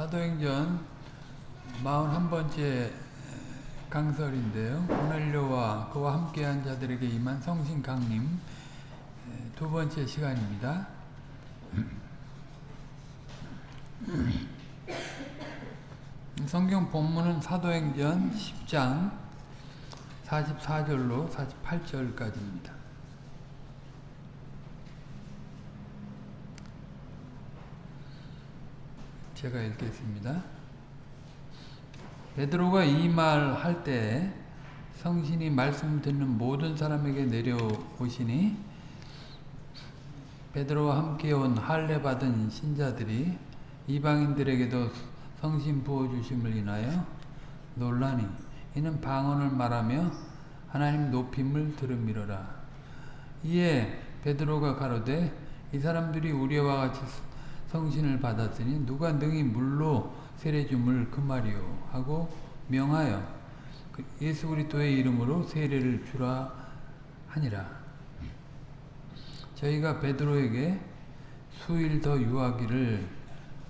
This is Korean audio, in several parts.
사도행전 41번째 강설인데요. 고넬료와 그와 함께한 자들에게 임한 성신 강림 두 번째 시간입니다. 성경 본문은 사도행전 10장 44절로 48절까지입니다. 제가 읽겠습니다. 베드로가 이 말 할 때 성신이 말씀 듣는 모든 사람에게 내려오시니 베드로와 함께 온 할례 받은 신자들이 이방인들에게도 성신 부어 주심을 인하여 놀라니 이는 방언을 말하며 하나님 높임을 들음이로라. 이에 베드로가 가로되 이 사람들이 우리와 같이 성신을 받았으니 누가 능히 물로 세례줌을 금하리요 하고 명하여 예수 그리스도의 이름으로 세례를 주라 하니라. 저희가 베드로에게 수일 더 유하기를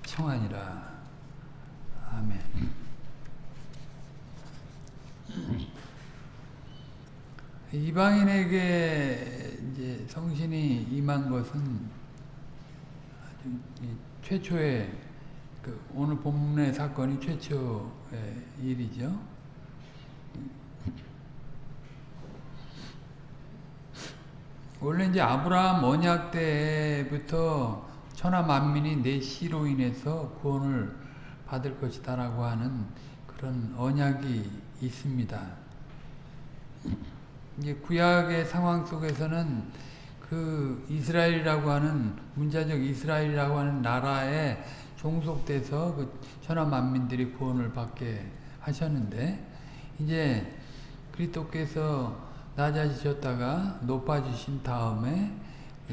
청하니라. 아멘. 이방인에게 이제 성신이 임한 것은 최초의 그 오늘 본문의 사건이 최초의 일이죠. 원래 이제 아브라함 언약 때부터 천하 만민이 내 씨로 인해서 구원을 받을 것이다라고 하는 그런 언약이 있습니다. 이제 구약의 상황 속에서는 그 이스라엘이라고 하는 문자적 이스라엘이라고 하는 나라에 종속돼서 그 천하 만민들이 구원을 받게 하셨는데 이제 그리스도께서 낮아지셨다가 높아지신 다음에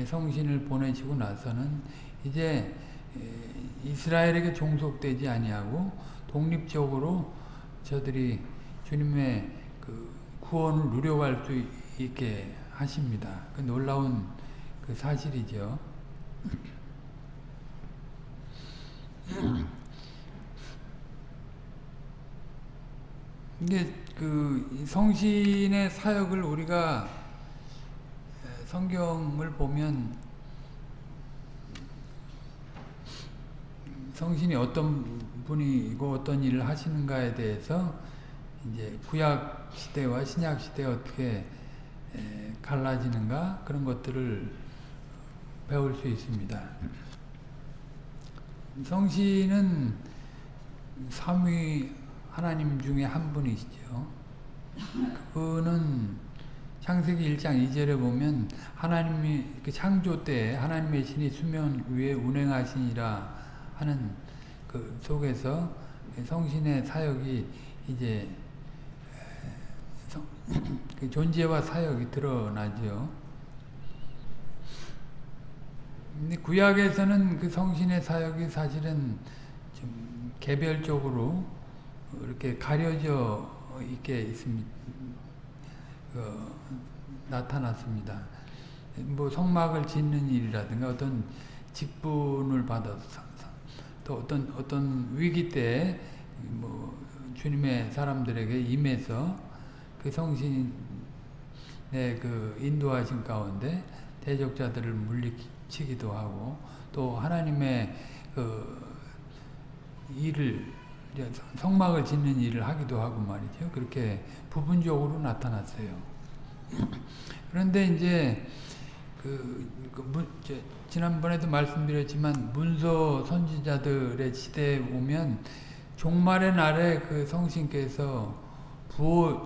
성신을 보내시고 나서는 이제 이스라엘에게 종속되지 아니하고 독립적으로 저들이 주님의 그 구원을 누려갈 수 있게 하십니다. 그 놀라운 그 사실이죠. 이게 그 성신의 사역을 우리가 성경을 보면 성신이 어떤 분이고 어떤 일을 하시는가에 대해서 이제 구약 시대와 신약 시대 어떻게 갈라지는가 그런 것들을 배울 수 있습니다. 성신은 삼위 하나님 중에 한 분이시죠. 그분은 창세기 1장 2절에 보면 하나님이 그 창조 때 하나님의 신이 수면 위에 운행하시니라 하는 그 속에서 성신의 사역이 이제 그 존재와 사역이 드러나죠. 구약에서는 그 성신의 사역이 사실은 좀 개별적으로 이렇게 가려져 있게 있습니다. 어, 나타났습니다. 뭐 성막을 짓는 일이라든가 어떤 직분을 받아서 또 어떤 어떤 위기 때 뭐 주님의 사람들에게 임해서 그 성신의 그 인도하신 가운데 대적자들을 물리 치기도 하고 또 하나님의 그 일을 성막을 짓는 일을 하기도 하고 말이죠. 그렇게 부분적으로 나타났어요. 그런데 이제 그, 그 문, 지난번에도 말씀드렸지만 문서 선지자들의 시대에 오면 종말의 날에 그 성신께서 부어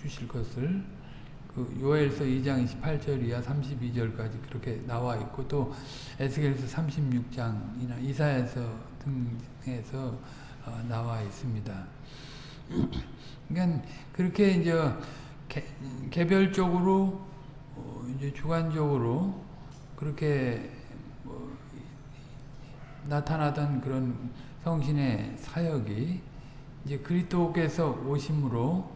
주실 것을 그 요엘서 2장 28절 이하 32절까지 그렇게 나와 있고 또 에스겔서 36장이나 이사야서 등에서 어, 나와 있습니다. 그러니까 그렇게 이제 개, 개별적으로 어, 이제 주관적으로 그렇게 뭐 나타나던 그런 성신의 사역이 이제 그리스도께서 오심으로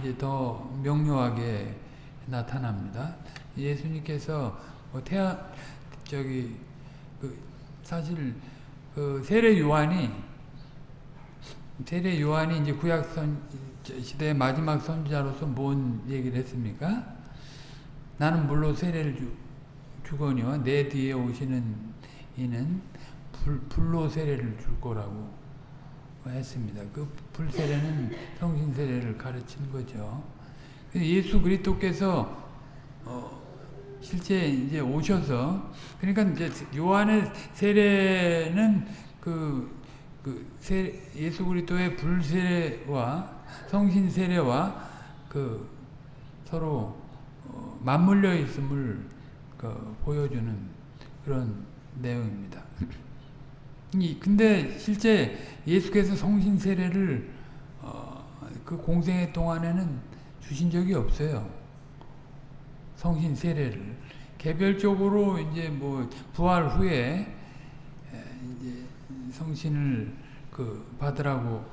이제 더 명료하게 나타납니다. 예수님께서 뭐 태아 저기 그 사실 그그 세례 요한이 세례 요한이 이제 구약 선 시대의 마지막 선지자로서 뭔 얘기를 했습니까? 나는 물로 세례를 주, 주거니와 내 뒤에 오시는 이는 불, 불로 세례를 줄 거라고 했습니다. 그 불세례는 성신 세례를 가르친 거죠. 예수 그리스도께서 어, 실제 이제 오셔서 그러니까 이제 요한의 세례는 그, 그 세, 예수 그리스도의 불세례와 성신 세례와 그 서로 어, 맞물려 있음을 그 보여주는 그런 내용입니다. 근데 실제 예수께서 성신 세례를 어, 그 공생의 동안에는 주신 적이 없어요. 성신 세례를 개별적으로 이제 뭐 부활 후에 이제 성신을 그 받으라고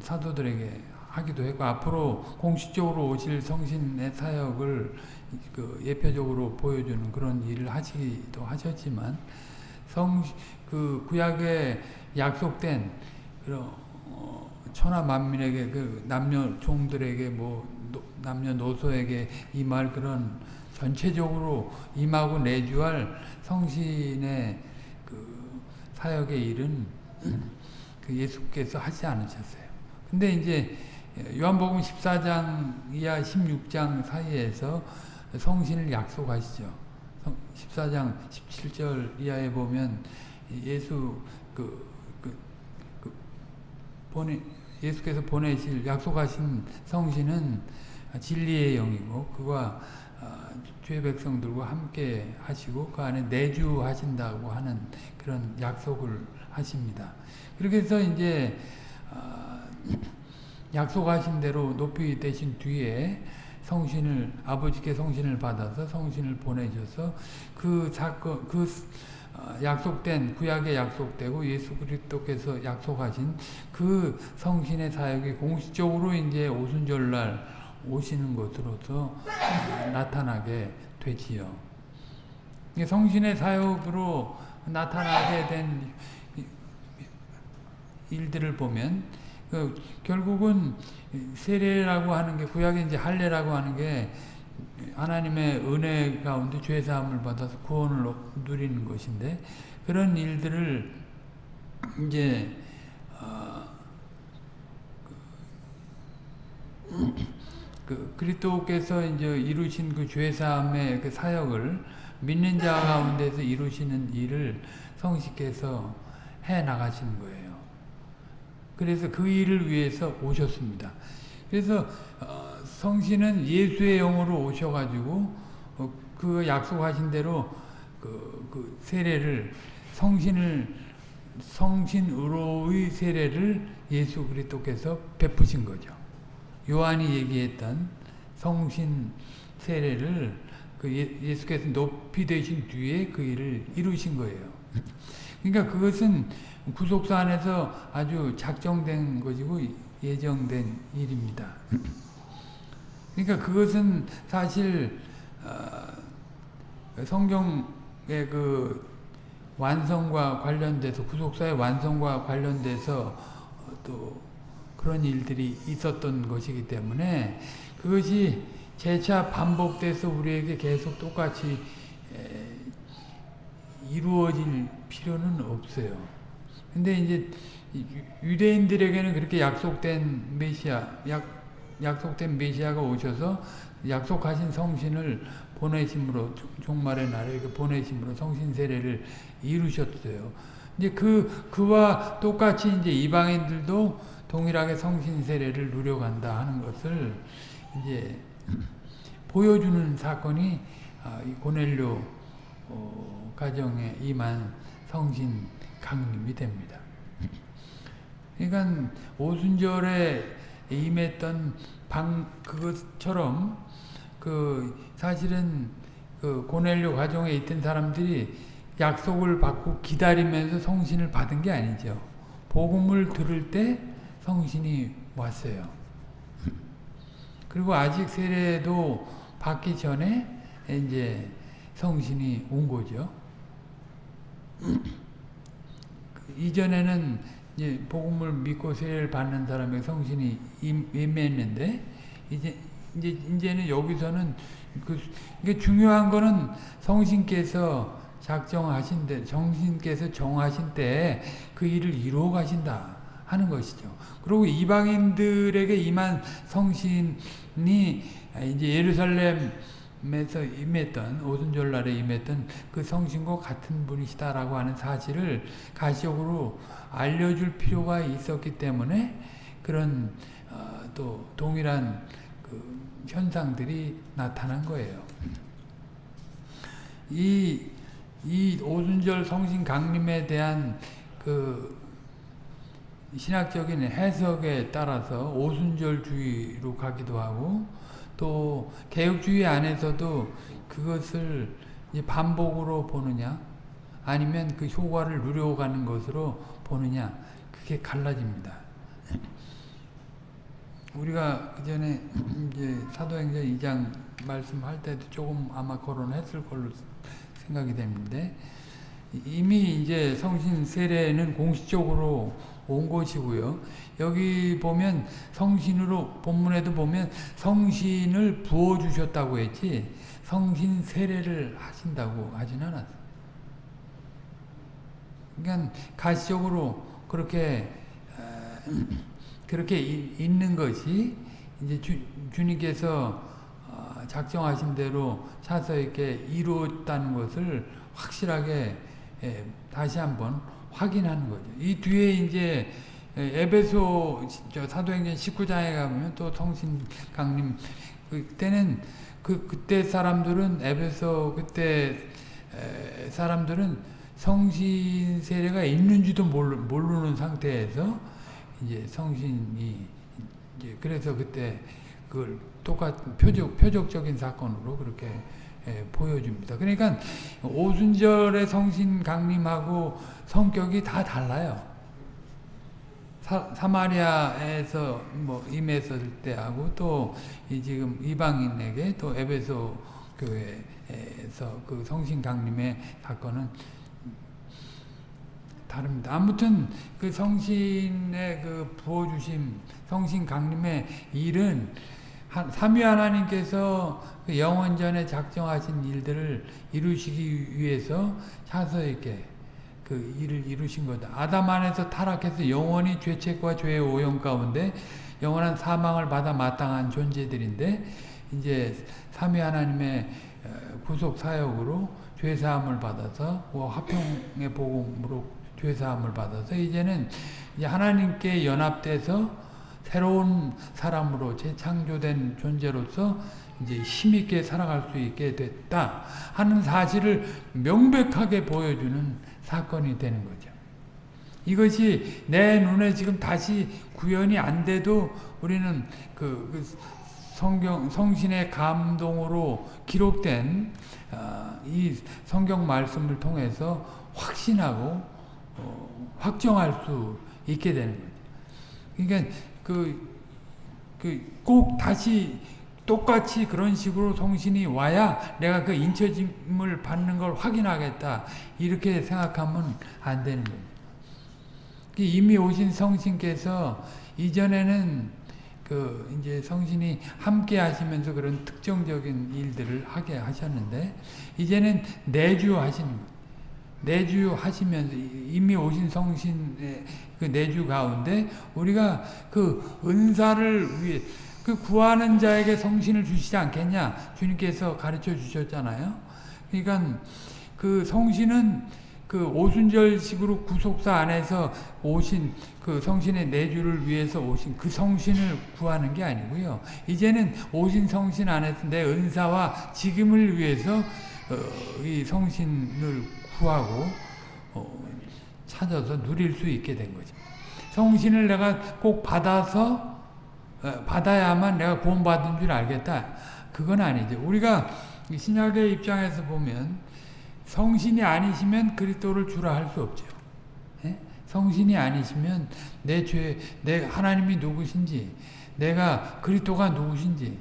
사도들에게 하기도 했고 앞으로 공식적으로 오실 성신의 사역을 그 예표적으로 보여주는 그런 일을 하시기도 하셨지만 성 그 구약에 약속된 그런 어, 천하 만민에게 그 남녀 종들에게 뭐 노, 남녀 노소에게 임할 그런 전체적으로 임하고 내주할 성신의 그 사역의 일은 그 예수께서 하지 않으셨어요. 근데 이제 요한복음 14장 이하 16장 사이에서 성신을 약속하시죠. 14장 17절 이하에 보면 예수 그, 그, 그 보내 예수께서 보내실 약속하신 성신은 진리의 영이고 그와 주의 백성들과 함께 하시고 그 안에 내주하신다고 하는 그런 약속을 하십니다. 그렇게 해서 이제 약속하신 대로 높이 되신 뒤에 성신을 아버지께 성신을 받아서 성신을 보내셔서 그 사건 그 약속된 구약에 약속되고 예수 그리스도께서 약속하신 그 성신의 사역이 공식적으로 이제 오순절날 오시는 것으로서 나타나게 되지요. 성신의 사역으로 나타나게 된 일들을 보면 그 결국은 세례라고 하는 게 구약에 이제 할례라고 하는 게 하나님의 은혜 가운데 죄 사함을 받아서 구원을 누리는 것인데 그런 일들을 이제 어, 그, 그 그리스도께서 이제 이루신 그 죄 사함의 그 사역을 믿는 자 가운데서 이루시는 일을 성식께서 해 나가시는 거예요. 그래서 그 일을 위해서 오셨습니다. 그래서 어, 성신은 예수의 영으로 오셔가지고 어, 그 약속하신 대로 그, 그 세례를 성신을 성신으로의 세례를 예수 그리스도께서 베푸신 거죠. 요한이 얘기했던 성신 세례를 그 예, 수께서 높이 되신 뒤에 그 일을 이루신 거예요. 그러니까 그것은 구속사 안에서 아주 작정된 것이고 예정된 일입니다. 그러니까 그것은 사실 어, 성경의 그 완성과 관련돼서 구속사의 완성과 관련돼서 또 그런 일들이 있었던 것이기 때문에 그것이 재차 반복돼서 우리에게 계속 똑같이 이루어질 필요는 없어요. 근데 이제 유대인들에게는 그렇게 약속된 메시아, 약, 약속된 메시아가 오셔서 약속하신 성신을 보내심으로 종말의 날에 보내심으로 성신 세례를 이루셨어요. 이제 그 그와 똑같이 이제 이방인들도 동일하게 성신 세례를 누려간다 하는 것을 이제 보여주는 사건이 아, 이 고넬료 어, 가정에 임한 성신 강림이 됩니다. 그러니까 오순절에 임했던 방 그것처럼 그 사실은 그 고넬료 가정에 있던 사람들이 약속을 받고 기다리면서 성신을 받은 게 아니죠. 복음을 들을 때 성신이 왔어요. 그리고 아직 세례도 받기 전에 이제 성신이 온 거죠. 이전에는 이제 복음을 믿고 세례를 받는 사람의 성신이 임- 임했는데 이제 이제 이제는 여기서는 그 이게 중요한 거는 성신께서 작정하신 때, 정신께서 정하신 때 그 일을 이루어 가신다 하는 것이죠. 그리고 이방인들에게 임한 성신이 이제 예루살렘 에서 임했던 오순절날에 임했던 그 성신과 같은 분이시다라고 하는 사실을 가시적으로 알려줄 필요가 있었기 때문에 그런 어, 또 동일한 그 현상들이 나타난 거예요. 이, 이 오순절 성신 강림에 대한 그 신학적인 해석에 따라서 오순절주의로 가기도 하고 또 개혁주의 안에서도 그것을 반복으로 보느냐 아니면 그 효과를 누려가는 것으로 보느냐 그게 갈라집니다. 우리가 그 전에 이제 사도행전 2장 말씀할 때도 조금 아마 거론했을 걸로 생각이 되는데 이미 이제 성신 세례는 공식적으로 온 것이고요. 여기 보면 성신으로 본문에도 보면 성신을 부어 주셨다고 했지 성신 세례를 하신다고 하진 않았어. 그러니까 가시적으로 그렇게 어, 그렇게 있는 것이 이제 주, 주님께서 어, 작정하신 대로 차서 이렇게 이루었다는 것을 확실하게 예, 다시 한번 확인하는 거죠. 이 뒤에 이제 에베소 사도행전 19장에 가면 또 성신 강림 그때는 그 그때 사람들은 에베소 그때 사람들은 성신 세례가 있는지도 모르, 모르는 상태에서 이제 성신이 이제 그래서 그때 그걸 똑같은 표적 표적적인 사건으로 그렇게 예, 보여줍니다. 그러니까 오순절의 성신 강림하고 성격이 다 달라요. 사, 마리아에서 뭐 임했을 때하고 또 지금 이방인에게 또 에베소 교회에서 그 성신 강림의 사건은 다릅니다. 아무튼 그 성신의 그 부어주심, 성신 강림의 일은 삼위 하나님께서 그 영원전에 작정하신 일들을 이루시기 위해서 차서 이렇게 그 일을 이루신 거다. 아담 안에서 타락해서 영원히 죄책과 죄의 오염 가운데 영원한 사망을 받아 마땅한 존재들인데 이제 삼위 하나님의 구속 사역으로 죄 사함을 받아서 화평의 복음으로 죄 사함을 받아서 이제는 이제 하나님께 연합돼서 새로운 사람으로 재창조된 존재로서 이제 힘있게 살아갈 수 있게 됐다 하는 사실을 명백하게 보여주는 사건이 되는 거죠. 이것이 내 눈에 지금 다시 구현이 안 돼도 우리는 그, 그 성경 성신의 감동으로 기록된 어, 이 성경 말씀을 통해서 확신하고 어, 확정할 수 있게 되는 거죠. 그러니까 그, 그, 꼭 다시 똑같이 그런 식으로 성신이 와야 내가 그 인처짐을 받는 걸 확인하겠다. 이렇게 생각하면 안 되는 거예요. 이미 오신 성신께서 이전에는 그 이제 성신이 함께 하시면서 그런 특정적인 일들을 하게 하셨는데 이제는 내주 하시는 거예요. 내주 하시면서 이미 오신 성신의 그 내주 가운데 우리가 그 은사를 위해 그 구하는 자에게 성신을 주시지 않겠냐 주님께서 가르쳐 주셨잖아요. 그러니까 그 성신은 그 오순절식으로 구속사 안에서 오신 그 성신의 내주를 위해서 오신 그 성신을 구하는 게 아니고요. 이제는 오신 성신 안에서 내 은사와 지금을 위해서 어, 이 성신을 구하고 어, 찾아서 누릴 수 있게 된 거죠. 성신을 내가 꼭 받아서 어, 받아야만 내가 구원받은 줄 알겠다. 그건 아니죠. 우리가 신약의 입장에서 보면 성신이 아니시면 그리스도를 주라 할 수 없죠. 예? 성신이 아니시면 내 죄, 내 하나님이 누구신지, 내가 그리스도가 누구신지,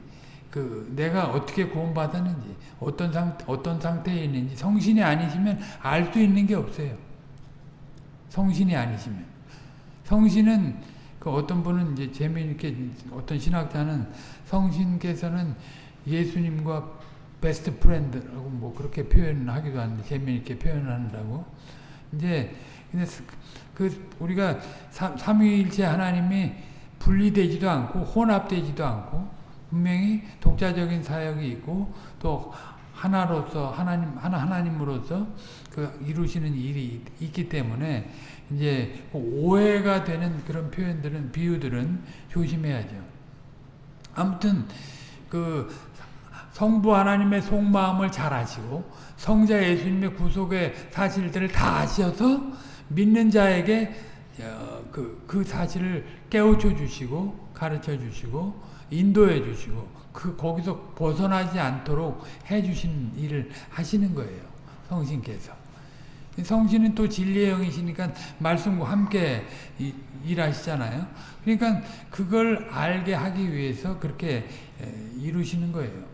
그 내가 어떻게 구원받았는지, 어떤 상 어떤 상태에 있는지 성신이 아니시면 알 수 있는 게 없어요. 성신이 아니시면. 성신은 그 어떤 분은 이제 재미있게 어떤 신학자는 성신께서는 예수님과 베스트 프렌드라고 뭐 그렇게 표현하기도 하는데 재미있게 표현을 한다고. 이제 근데 그 우리가 삼위일체 하나님이 분리되지도 않고 혼합되지도 않고 분명히 독자적인 사역이 있고 또 하나로서 하나님 하나 하나님으로서 그 이루시는 일이 있기 때문에 이제 오해가 되는 그런 표현들은 비유들은 조심해야죠. 아무튼 그 성부 하나님의 속마음을 잘 아시고 성자 예수님의 구속의 사실들을 다 아셔서 믿는 자에게 그, 그 사실을 깨우쳐 주시고 가르쳐 주시고 인도해 주시고 그 거기서 벗어나지 않도록 해 주신 일을 하시는 거예요. 성신께서. 성신은 또 진리의 영이시니까 말씀과 함께 일하시잖아요. 그러니까 그걸 알게 하기 위해서 그렇게 이루시는 거예요.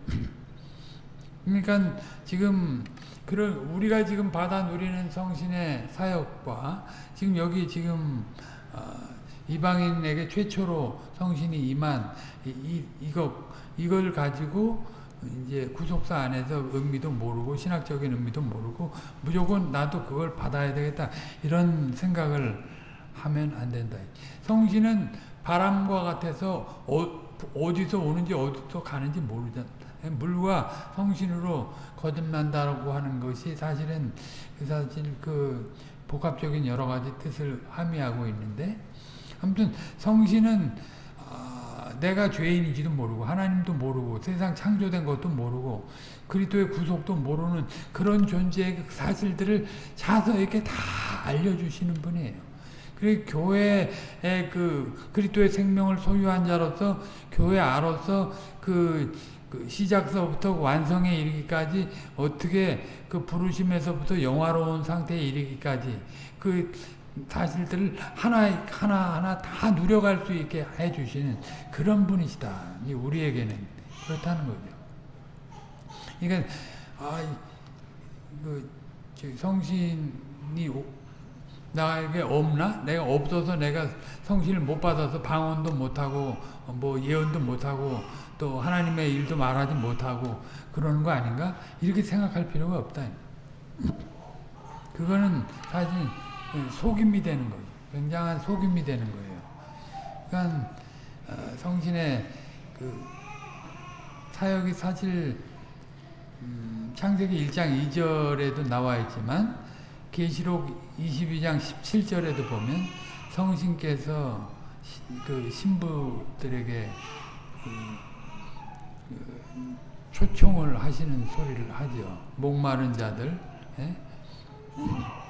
그러니까 지금 그런 우리가 지금 받아 누리는 성신의 사역과 지금 여기 지금 어, 이방인에게 최초로 성신이 임한 이, 이거 이걸 가지고 이제 구속사 안에서 의미도 모르고 신학적인 의미도 모르고 무조건 나도 그걸 받아야 되겠다 이런 생각을 하면 안 된다. 성신은 바람과 같아서 어, 디서 오는지 어디서 가는지 모르잖아. 물과 성신으로 거듭난다고 하는 것이 사실은 그 사실 그 복합적인 여러 가지 뜻을 함의하고 있는데 아무튼 성신은 어, 내가 죄인인지도 모르고 하나님도 모르고 세상 창조된 것도 모르고 그리스도의 구속도 모르는 그런 존재의 사실들을 자서에게 다 알려주시는 분이에요. 그리고 교회의 그 그리스도의 생명을 소유한 자로서 교회 아로서 그, 그 시작서부터 완성에 이르기까지 어떻게 그 부르심에서부터 영화로운 상태에 이르기까지 그 사실들을 하나 하나 하나 다 누려갈 수 있게 해주시는 그런 분이시다. 우리에게는 그렇다는 거죠. 그러니까 아 그 성신이 나에게 없나? 내가 없어서 내가 성신을 못 받아서 방언도 못하고 뭐 예언도 못하고 또 하나님의 일도 말하지 못하고 그러는 거 아닌가? 이렇게 생각할 필요가 없다. 그거는 사실 속임이 되는 거죠. 굉장한 속임이 되는 거예요. 그러니까 어, 성신의 그 사역이 사실 음, 창세기 1장 2절에도 나와 있지만 계시록 22장 17절에도 보면 성신께서 그 신부들에게 그, 그 초청을 하시는 소리를 하죠. 목마른 자들 예?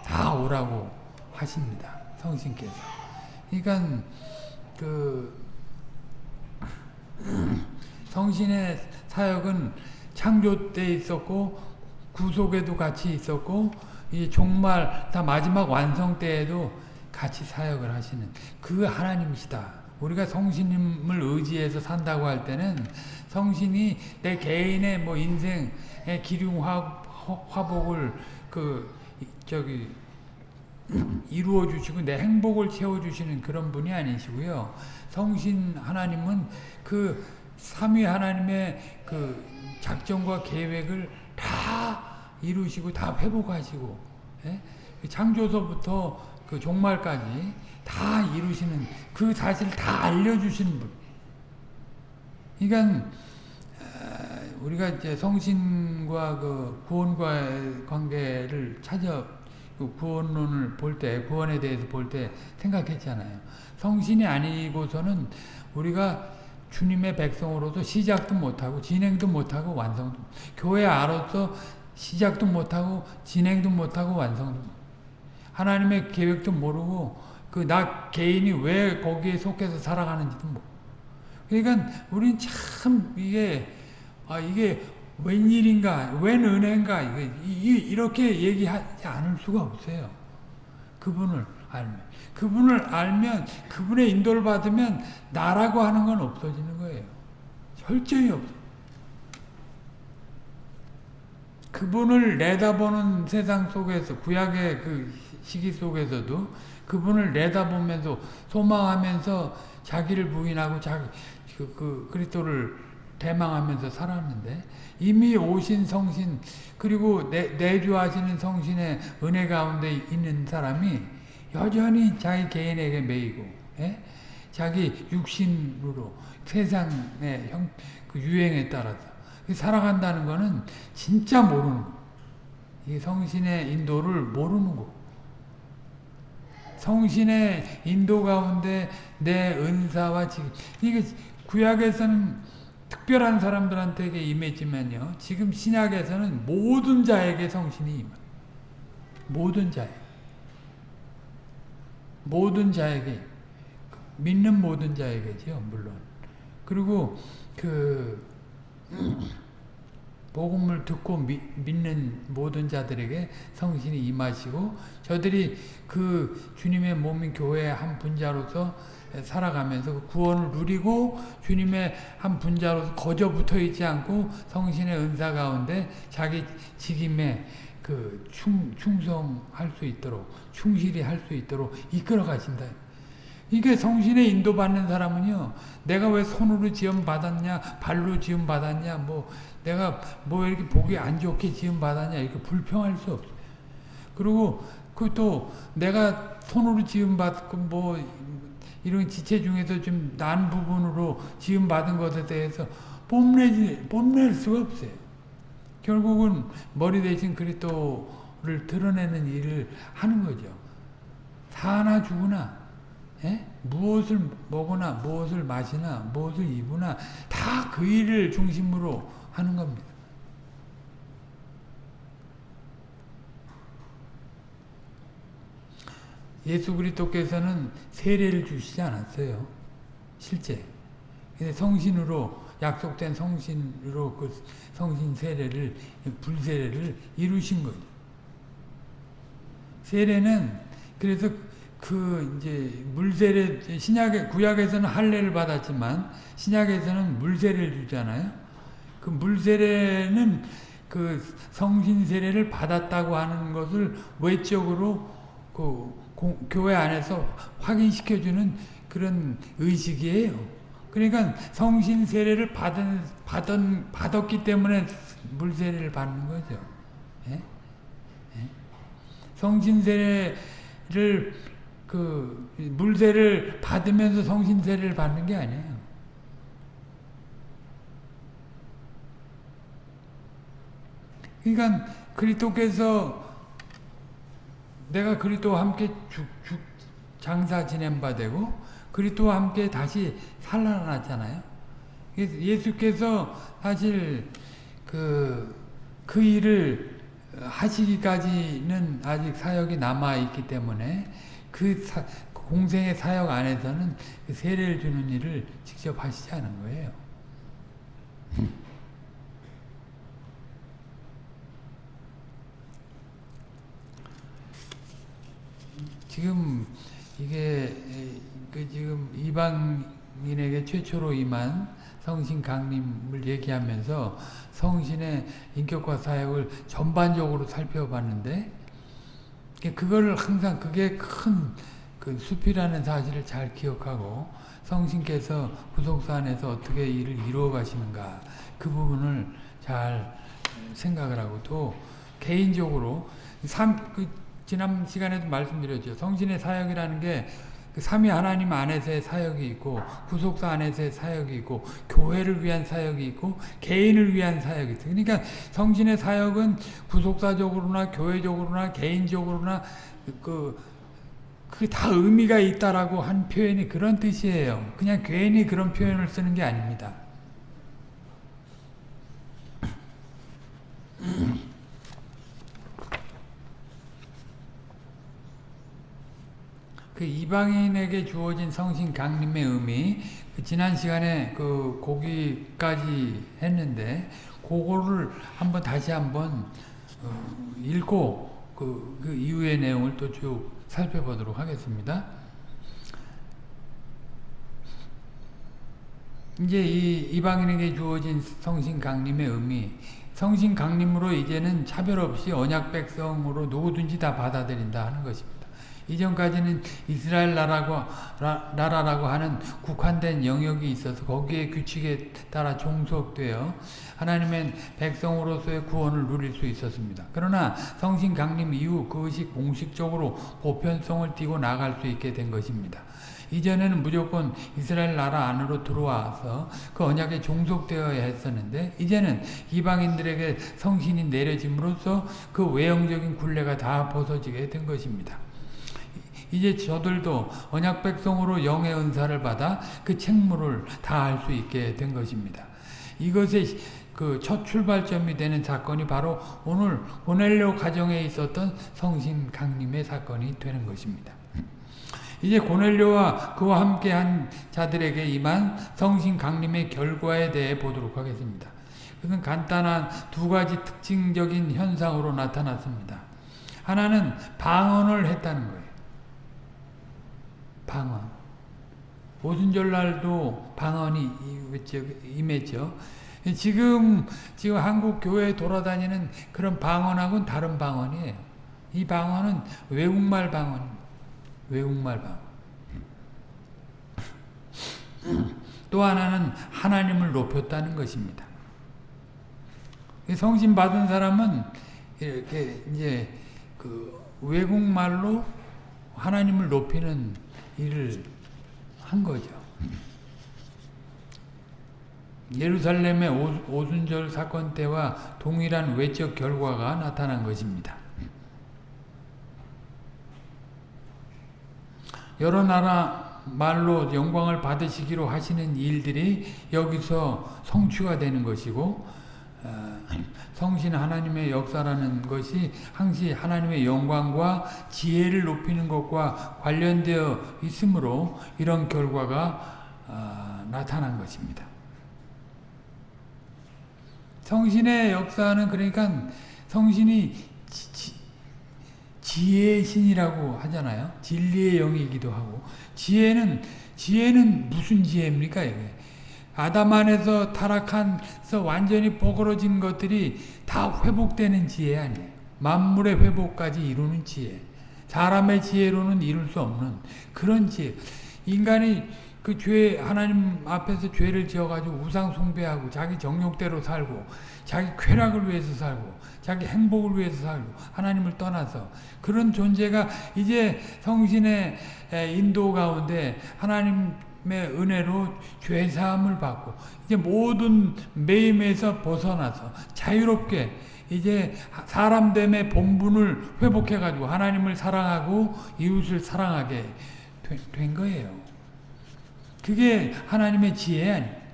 다 오라고 하십니다. 성신께서. 그러니까 그 성신의 사역은 창조 때 있었고 구속에도 같이 있었고 이 종말 다 마지막 완성 때에도 같이 사역을 하시는 그 하나님이시다. 우리가 성신님을 의지해서 산다고 할 때는 성신이 내 개인의 뭐 인생의 기륭 화, 화복을 그 저기 이루어 주시고 내 행복을 채워 주시는 그런 분이 아니시고요. 성신 하나님은 그 삼위 하나님의 그 작정과 계획을 다 이루시고 다 회복하시고 예? 그 창조서부터 그 종말까지 다 이루시는 그 사실 다 알려주시는 분. 그러니까 우리가 이제 성신과 그 구원과의 관계를 찾아 그 구원론을 볼 때, 구원에 대해서 볼 때 생각했잖아요. 성신이 아니고서는 우리가 주님의 백성으로서 시작도 못하고 진행도 못하고 완성도 교회 아로서 시작도 못하고 진행도 못하고 완성도 하나님의 계획도 모르고 그 나 개인이 왜 거기에 속해서 살아가는지도 모르고 그러니까 우린 참 이게 아 이게 웬일인가 웬 은혜인가 이게 이렇게 얘기하지 않을 수가 없어요. 그분을 알면 그분을 알면 그분의 인도를 받으면 나라고 하는 건 없어지는 거예요. 없어. 그분을 내다보는 세상 속에서 구약의 그 시기 속에서도 그분을 내다보면서 소망하면서 자기를 부인하고 자기 그, 그 그리스도를 대망하면서 살았는데 이미 오신 성신 그리고 내, 내주하시는 성신의 은혜 가운데 있는 사람이 여전히 자기 개인에게 매이고 예? 자기 육신으로 세상의 형, 그 유행에 따라서 살아간다는 것은 진짜 모르는 거. 이 성신의 인도를 모르는 거. 성신의 인도 가운데 내 은사와 지금 이게 구약에서는 특별한 사람들한테 임했지만요. 지금 신약에서는 모든 자에게 성신이 임해. 모든 자에. 모든 자에게 믿는 모든 자에게죠, 물론. 그리고 그 복음을 듣고 미, 믿는 모든 자들에게 성신이 임하시고 저들이 그 주님의 몸인 교회의 한 분자로서 살아가면서 그 구원을 누리고 주님의 한 분자로서 거저 붙어 있지 않고 성신의 은사 가운데 자기 직임에 그 충, 충성할 수 있도록 충실히 할 수 있도록 이끌어 가신다. 이게 성신의 인도받는 사람은요, 내가 왜 손으로 지음 받았냐, 발로 지음 받았냐, 뭐, 내가 뭐 이렇게 보기 안 좋게 지음 받았냐, 이렇게 불평할 수 없어요. 그리고 그또 내가 손으로 지음 받고 뭐, 이런 지체 중에서 좀 난 부분으로 지음 받은 것에 대해서 뽐내지, 뽐낼 수가 없어요. 결국은 머리 대신 그리스도를 드러내는 일을 하는 거죠. 사나 죽으나 예? 무엇을 먹으나 무엇을 마시나 무엇을 입으나 다 그 일을 중심으로 하는 겁니다. 예수 그리스도께서는 세례를 주시지 않았어요. 실제. 성신으로 약속된 성신으로 그 성신 세례를 불세례를 이루신 거죠. 세례는 그래서 그 이제 물세례 신약의 구약에서는 할례를 받았지만 신약에서는 물세례를 주잖아요. 그 물세례는 그 성신 세례를 받았다고 하는 것을 외적으로 그 교회 안에서 확인시켜 주는 그런 의식이에요. 그러니까 성신 세례를 받은 받은 받았기 때문에 물세례를 받는 거죠. 예? 예? 성신 세례를 그 물세를 받으면서 성신세를 받는 게 아니에요. 그러니까 그리스도께서 내가 그리스도와 함께 죽, 죽, 장사 지낸 바 되고 그리스도와 함께 다시 살아났잖아요. 예수께서 사실 그, 그 일을 하시기까지는 아직 사역이 남아 있기 때문에 그 사, 공생의 사역 안에서는 그 세례를 주는 일을 직접 하시지 않은 거예요. 지금 이게 그 지금 이방인에게 최초로 임한 성신 강림을 얘기하면서 성신의 인격과 사역을 전반적으로 살펴봤는데 그걸 항상 그게 큰 그 숲이라는 사실을 잘 기억하고 성신께서 구속사 안에서 어떻게 일을 이루어 가시는가 그 부분을 잘 생각을 하고 또 개인적으로 삼, 그 지난 시간에도 말씀드렸죠. 성신의 사역이라는 게 그 삼위 하나님 안에서의 사역이 있고 구속사 안에서의 사역이 있고 교회를 위한 사역이 있고 개인을 위한 사역이 있어. 그러니까 성신의 사역은 구속사적으로나 교회적으로나 개인적으로나 그 그게 다 의미가 있다라고 한 표현이 그런 뜻이에요. 그냥 괜히 그런 표현을 쓰는 게 아닙니다. 그 이방인에게 주어진 성신 강림의 의미 그 지난 시간에 그 고기까지 했는데 그거를 한번 다시 한번 어, 읽고 그, 그 이후의 내용을 또 쭉 살펴보도록 하겠습니다. 이제 이 이방인에게 주어진 성신 강림의 의미 성신 강림으로 이제는 차별 없이 언약 백성으로 누구든지 다 받아들인다 하는 것입니다. 이전까지는 이스라엘 나라고, 라, 나라라고 하는 국한된 영역이 있어서 거기에 규칙에 따라 종속되어 하나님의 백성으로서의 구원을 누릴 수 있었습니다. 그러나 성신 강림 이후 그것이 공식적으로 보편성을 띠고 나갈 수 있게 된 것입니다. 이전에는 무조건 이스라엘 나라 안으로 들어와서 그 언약에 종속되어야 했었는데 이제는 이방인들에게 성신이 내려짐으로써 그 외형적인 굴레가 다 벗어지게 된 것입니다. 이제 저들도 언약 백성으로 영의 은사를 받아 그 책무를 다할 수 있게 된 것입니다. 이것의 그 첫 출발점이 되는 사건이 바로 오늘 고넬료 가정에 있었던 성신 강림의 사건이 되는 것입니다. 이제 고넬료와 그와 함께한 자들에게 임한 성신 강림의 결과에 대해 보도록 하겠습니다. 그것은 간단한 두 가지 특징적인 현상으로 나타났습니다. 하나는 방언을 했다는 거예요. 방언. 오순절날도 방언이 임했죠. 지금 지금 한국 교회에 돌아다니는 그런 방언하고는 다른 방언이에요. 이 방언은 외국말 방언입니다. 외국말 방언. 또 하나는 하나님을 높였다는 것입니다. 성신 받은 사람은 이렇게 이제 그 외국말로 하나님을 높이는 일을 한 거죠. 예루살렘의 오순절 사건 때와 동일한 외적 결과가 나타난 것입니다. 여러 나라 말로 영광을 받으시기로 하시는 일들이 여기서 성취가 되는 것이고 성신 하나님의 역사라는 것이 항시 하나님의 영광과 지혜를 높이는 것과 관련되어 있으므로 이런 결과가 어, 나타난 것입니다. 성신의 역사는 그러니까 성신이 지, 지혜의 신이라고 하잖아요. 진리의 영이기도 하고 지혜는 지혜는 무슨 지혜입니까? 이게? 아담 안에서 타락한서 완전히 뽀그러진 것들이 다 회복되는 지혜 아니에요. 만물의 회복까지 이루는 지혜. 사람의 지혜로는 이룰 수 없는 그런 지혜. 인간이 그 죄, 하나님 앞에서 죄를 지어가지고 우상 숭배하고 자기 정욕대로 살고 자기 쾌락을 위해서 살고 자기 행복을 위해서 살고 하나님을 떠나서 그런 존재가 이제 성신의 인도 가운데 하나님 은혜로 죄사함을 받고 이제 모든 매임에서 벗어나서 자유롭게 이제 사람됨의 본분을 회복해 가지고 하나님을 사랑하고 이웃을 사랑하게 된 거예요. 그게 하나님의 지혜 아니에요.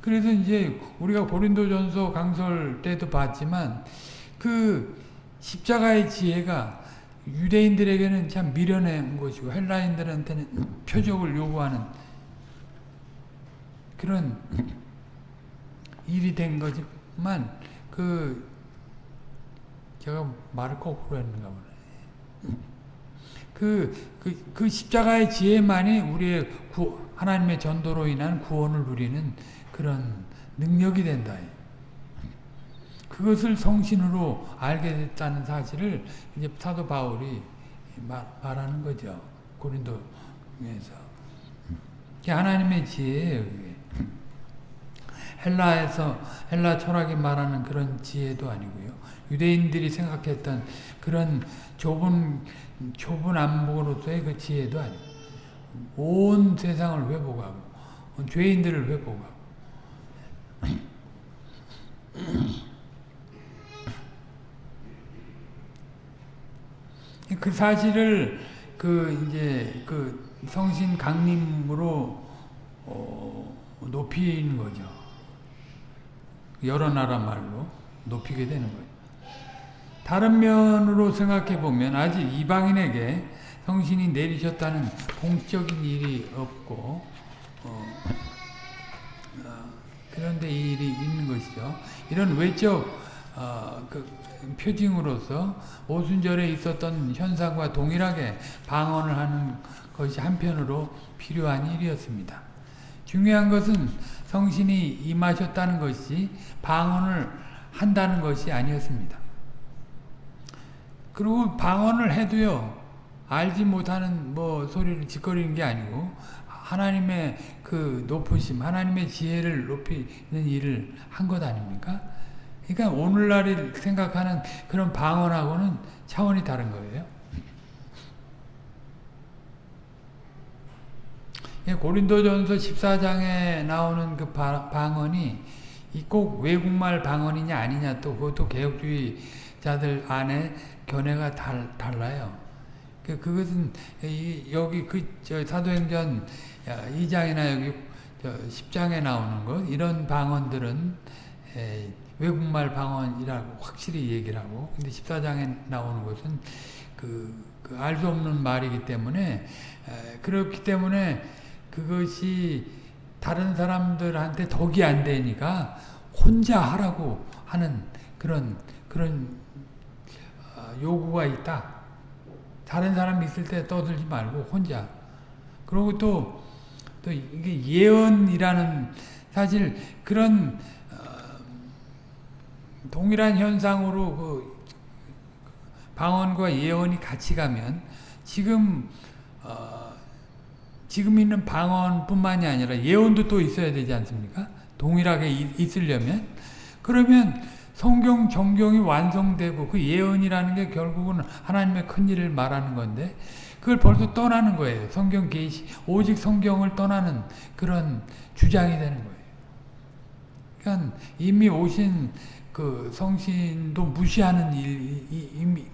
그래서 이제 우리가 고린도전서 강설 때도 봤지만 그 십자가의 지혜가 유대인들에게는 참 미련한 것이고 헬라인들한테는 표적을 요구하는 그런 일이 된 거지만 그 제가 말을 거꾸로 했는가 보네. 그, 그, 그 십자가의 지혜만이 우리의 구, 하나님의 전도로 인한 구원을 누리는 그런 능력이 된다. 그것을 성신으로 알게 됐다는 사실을 이제 사도 바울이 말, 하는 거죠. 고린도에서. 하나님의 지혜예요. 헬라에서 헬라 철학이 말하는 그런 지혜도 아니고요. 유대인들이 생각했던 그런 좁은 좁은 안목으로서의 그 지혜도 아니고 온 세상을 회복하고 죄인들을 회복하고 그 사실을 그 이제 그 성신 강림으로 어 높이는 거죠. 여러 나라 말로 높이게 되는 거예요. 다른 면으로 생각해 보면 아직 이방인에게 성신이 내리셨다는 공적인 일이 없고 어, 어, 그런데 이 일이 있는 것이죠. 이런 외적 어, 그 표징으로서 오순절에 있었던 현상과 동일하게 방언을 하는 것이 한편으로 필요한 일이었습니다. 중요한 것은 성신이 임하셨다는 것이 방언을 한다는 것이 아니었습니다. 그리고 방언을 해도요. 알지 못하는 뭐 소리를 짓거리는 게 아니고 하나님의 그 높으심, 하나님의 지혜를 높이는 일을 한 것 아닙니까? 그러니까 오늘날을 생각하는 그런 방언하고는 차원이 다른 거예요. 예, 고린도전서 14장에 나오는 그 방언이 꼭 외국말 방언이냐 아니냐 또 그것도 개혁주의자들 안에 견해가 달, 달라요. 그, 그것은 여기 그 사도행전 2장이나 여기 10장에 나오는 것 이런 방언들은 외국말 방언이라고 확실히 얘기를 하고 근데 14장에 나오는 것은 그, 그 알 수 없는 말이기 때문에 그렇기 때문에 그것이 다른 사람들한테 덕이 안 되니까 혼자 하라고 하는 그런 그런 어, 요구가 있다. 다른 사람 있을 때 떠들지 말고 혼자. 그리고 또, 또 이게 예언이라는 사실 그런 어, 동일한 현상으로 그 방언과 예언이 같이 가면 지금 어, 지금 있는 방언뿐만이 아니라 예언도 또 있어야 되지 않습니까? 동일하게 있으려면 그러면 성경 정경이 완성되고 그 예언이라는 게 결국은 하나님의 큰 일을 말하는 건데 그걸 벌써 떠나는 거예요. 성경 계시 오직 성경을 떠나는 그런 주장이 되는 거예요. 그러니까 이미 오신 그 성신도 무시하는 일,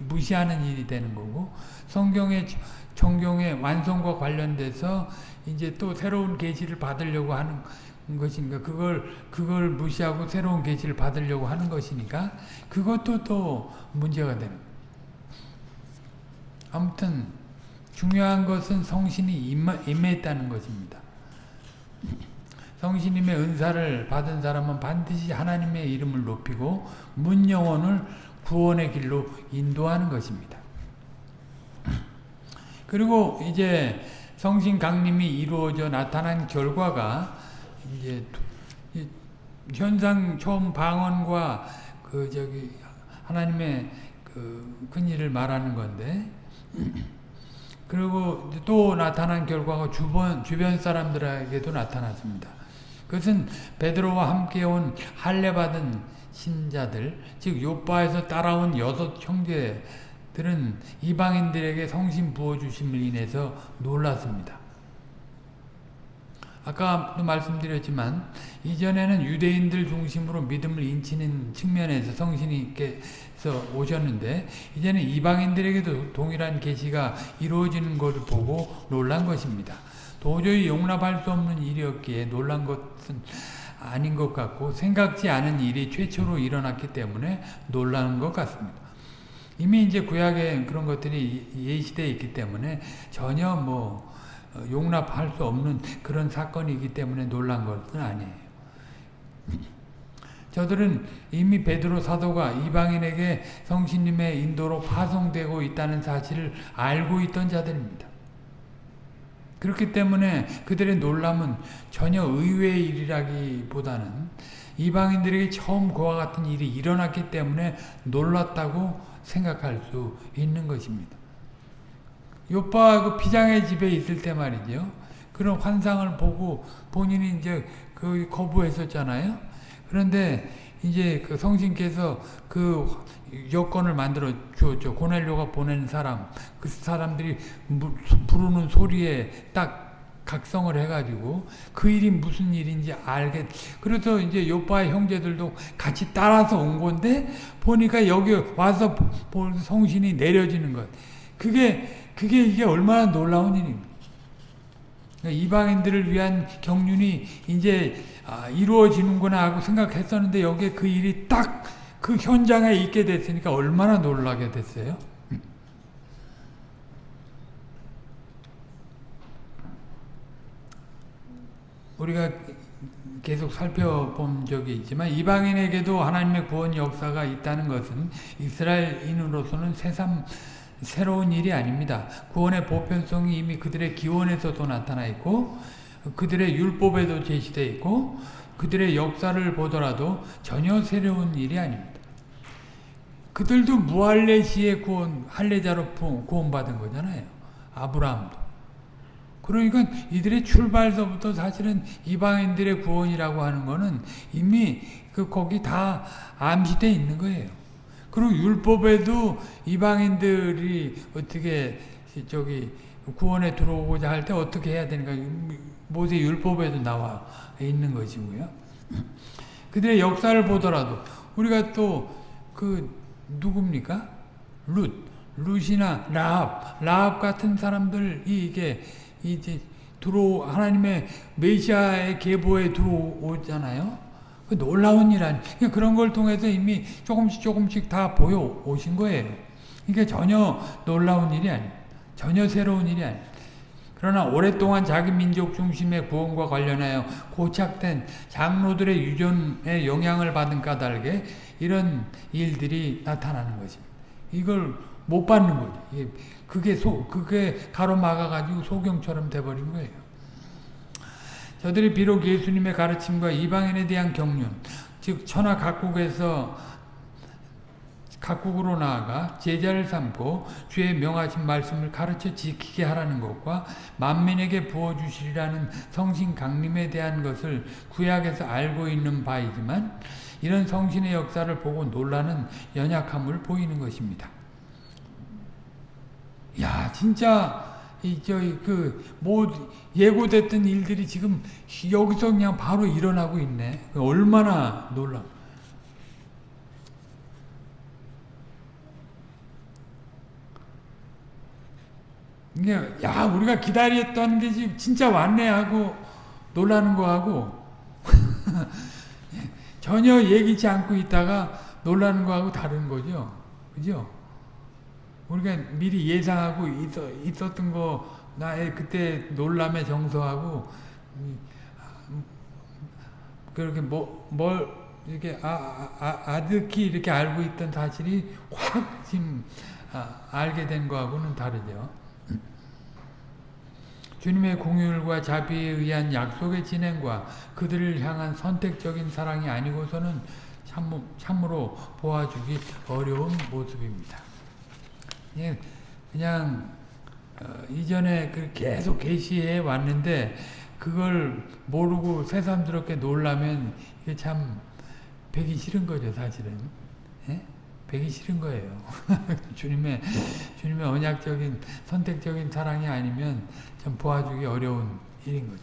무시하는 일이 되는 거고 성경의 정경의 완성과 관련돼서 이제 또 새로운 계시를 받으려고 하는 것인가 그걸 그걸 무시하고 새로운 계시를 받으려고 하는 것이니까 그것도 또 문제가 되는 아무튼 중요한 것은 성신이 임했다는 것입니다. 성신님의 은사를 받은 사람은 반드시 하나님의 이름을 높이고 문 영혼을 구원의 길로 인도하는 것입니다. 그리고 이제 성신 강림이 이루어져 나타난 결과가 이제 현상 처음 방언과 그 저기 하나님의 그 큰일을 말하는 건데 그리고 또 나타난 결과가 주변 주변 사람들에게도 나타났습니다. 그것은 베드로와 함께 온 할례 받은 신자들 즉 요바에서 따라온 여섯 형제 들은 이방인들에게 성신 부어주심을 인해서 놀랐습니다. 아까도 말씀드렸지만 이전에는 유대인들 중심으로 믿음을 인치는 측면에서 성신이께서 오셨는데 이제는 이방인들에게도 동일한 계시가 이루어지는 것을 보고 놀란 것입니다. 도저히 용납할 수 없는 일이었기에 놀란 것은 아닌 것 같고 생각지 않은 일이 최초로 일어났기 때문에 놀라는 것 같습니다. 이미 이제 구약에 그런 것들이 예시되어 있기 때문에 전혀 뭐 어, 용납할 수 없는 그런 사건이기 때문에 놀란 것은 아니에요. 저들은 이미 베드로 사도가 이방인에게 성신님의 인도로 파송되고 있다는 사실을 알고 있던 자들입니다. 그렇기 때문에 그들의 놀람은 전혀 의외의 일이라기보다는 이방인들에게 처음 그와 같은 일이 일어났기 때문에 놀랐다고 생각할 수 있는 것입니다. 요빠 그 비장의 집에 있을 때 말이죠. 그런 환상을 보고 본인이 이제 그 거부했었잖아요. 그런데 이제 그 성신께서 그 여건을 만들어 주었죠. 고넬료가 보낸 사람, 그 사람들이 부르는 소리에 딱 각성을 해가지고 그 일이 무슨 일인지 알게. 그래서 이제 요빠의 형제들도 같이 따라서 온 건데 보니까 여기 와서 성신이 내려지는 것. 그게 그게 이게 얼마나 놀라운 일입니까? 그러니까 이방인들을 위한 경륜이 이제 아, 이루어지는구나 하고 생각했었는데 여기에 그 일이 딱 그 현장에 있게 됐으니까 얼마나 놀라게 됐어요 우리가 계속 살펴본 적이 있지만 이방인에게도 하나님의 구원 역사가 있다는 것은 이스라엘인으로서는 새삼 새로운 일이 아닙니다. 구원의 보편성이 이미 그들의 기원에서도 나타나 있고 그들의 율법에도 제시되어 있고 그들의 역사를 보더라도 전혀 새로운 일이 아닙니다. 그들도 무할레시의 구원, 할례자로 구원받은 거잖아요. 아브라함도. 그러니까 이들의 출발서부터 사실은 이방인들의 구원이라고 하는 거는 이미 그 거기 다 암시돼 있는 거예요. 그리고 율법에도 이방인들이 어떻게 저기 구원에 들어오고자 할 때 어떻게 해야 되는가 모세 율법에도 나와 있는 것이고요. 그들의 역사를 보더라도 우리가 또 그 누굽니까? 룻, 룻이나 라합, 라합 같은 사람들이 이게 이제 들어 하나님의 메시아의 계보에 들어오잖아요. 그 놀라운 일 아니. 그러니까 그런 걸 통해서 이미 조금씩 조금씩 다 보여 오신 거예요. 이게 전혀 놀라운 일이 아니. 전혀 새로운 일이 아니. 그러나 오랫동안 자기 민족 중심의 구원과 관련하여 고착된 장로들의 유전에 영향을 받은 까닭에 이런 일들이 나타나는 것입니다. 이걸 못 받는 거죠. 그게 소, 그게 가로막아가지고 소경처럼 돼버린 거예요. 저들이 비록 예수님의 가르침과 이방인에 대한 경륜, 즉 천하 각국에서 각국으로 나아가 제자를 삼고 주의 명하신 말씀을 가르쳐 지키게 하라는 것과 만민에게 부어주시리라는 성신 강림에 대한 것을 구약에서 알고 있는 바이지만 이런 성신의 역사를 보고 놀라는 연약함을 보이는 것입니다. 야 진짜 이저그뭐 예고됐던 일들이 지금 여기서 그냥 바로 일어나고 있네. 얼마나 놀라. 이게 야 우리가 기다렸던 게 진짜 왔네 하고 놀라는 거 하고 전혀 예기치 않고 있다가 놀라는 거하고 다른 거죠. 그죠? 우리가 미리 예상하고 있었, 던거 나의 그때 놀람에 정서하고 그렇게 뭐, 뭘 이렇게 아, 아, 아득히 이렇게 알고 있던 사실이 확 지금 아, 알게 된 거하고는 다르죠. 주님의 공율과 자비에 의한 약속의 진행과 그들을 향한 선택적인 사랑이 아니고서는 참, 참으로 보아주기 어려운 모습입니다. 예, 그냥 어, 이전에 그 계속 계시해 왔는데 그걸 모르고 새삼스럽게 놀라면 이게 참 배기 싫은 거죠 사실은 예? 배기 싫은 거예요 주님의 주님의 언약적인 선택적인 사랑이 아니면 참 보아주기 어려운 일인 거죠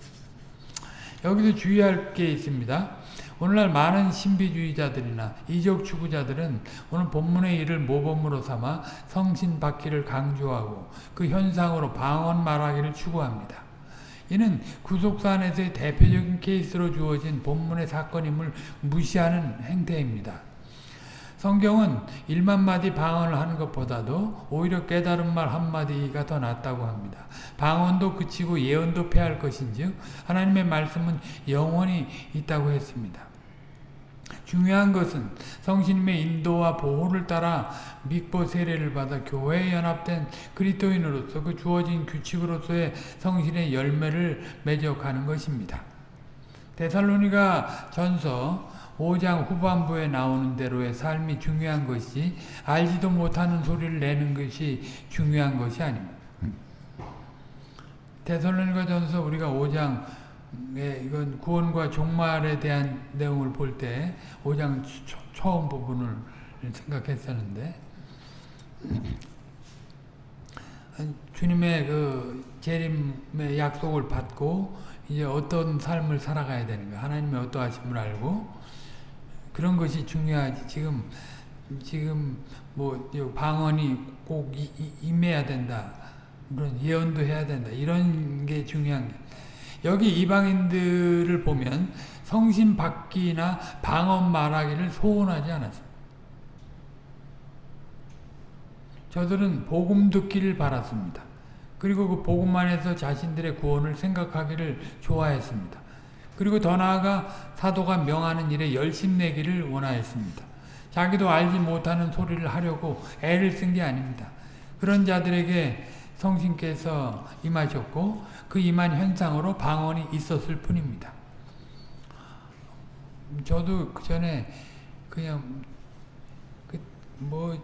여기서 주의할 게 있습니다 오늘날 많은 신비주의자들이나 이적 추구자들은 오늘 본문의 일을 모범으로 삼아 성신 받기를 강조하고 그 현상으로 방언 말하기를 추구합니다. 이는 구속사 안에서의 대표적인 케이스로 주어진 본문의 사건임을 무시하는 행태입니다. 성경은 1만 마디 방언을 하는 것보다도 오히려 깨달은 말 한마디가 더 낫다고 합니다. 방언도 그치고 예언도 패할 것인즉 하나님의 말씀은 영원히 있다고 했습니다. 중요한 것은 성신님의 인도와 보호를 따라 믿고 세례를 받아 교회에 연합된 그리스도인으로서 그 주어진 규칙으로서의 성신의 열매를 맺어가는 것입니다. 데살로니가 전서 5장 후반부에 나오는 대로의 삶이 중요한 것이 알지도 못하는 소리를 내는 것이 중요한 것이 아닙니다. 데살로니가 전서 우리가 5장 네, 이건 구원과 종말에 대한 내용을 볼 때 5장 처음 부분을 생각했었는데 주님의 그 재림의 약속을 받고 이제 어떤 삶을 살아가야 되는가 하나님의 어떠하심을 알고 그런 것이 중요하지 지금 지금 뭐 방언이 꼭 임해야 된다 그런 예언도 해야 된다 이런 게 중요한 게 여기 이방인들을 보면 성신 받기나 방언 말하기를 소원하지 않았습니다. 저들은 복음 듣기를 바랐습니다. 그리고 그 복음 안에서 자신들의 구원을 생각하기를 좋아했습니다. 그리고 더 나아가 사도가 명하는 일에 열심 내기를 원하였습니다. 자기도 알지 못하는 소리를 하려고 애를 쓴 게 아닙니다. 그런 자들에게 성신께서 임하셨고 그 임한 현상으로 방언이 있었을 뿐입니다. 저도 그 전에 그냥 그뭐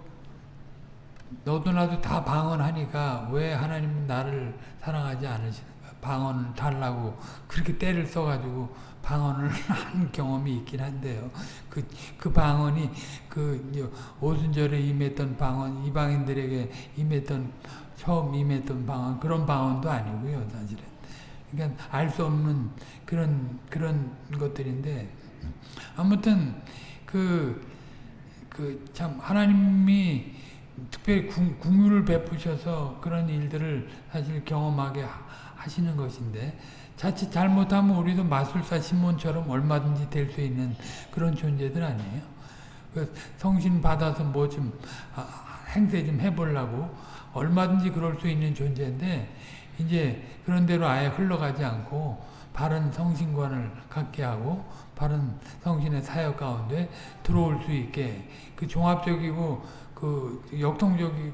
너도 나도 다 방언하니까 왜 하나님은 나를 사랑하지 않으시는가 방언 달라고 그렇게 때를 써가지고 방언을 한 경험이 있긴 한데요. 그, 그 방언이 그 오순절에 임했던 방언, 이방인들에게 임했던 처음 임했던 방언 그런 방언도 아니고요, 사실은. 그러니까 알 수 없는 그런 그런 것들인데 아무튼 그 그 참 하나님이 특별히 궁유를 베푸셔서 그런 일들을 사실 경험하게 하시는 것인데 자칫 잘못하면 우리도 마술사 시몬처럼 얼마든지 될 수 있는 그런 존재들 아니에요. 그 성신 받아서 뭐좀 아, 행세 좀 해보려고 얼마든지 그럴 수 있는 존재인데 이제 그런 대로 아예 흘러가지 않고 바른 성신관을 갖게 하고 바른 성신의 사역 가운데 들어올 수 있게 그 종합적이고 그 역동적이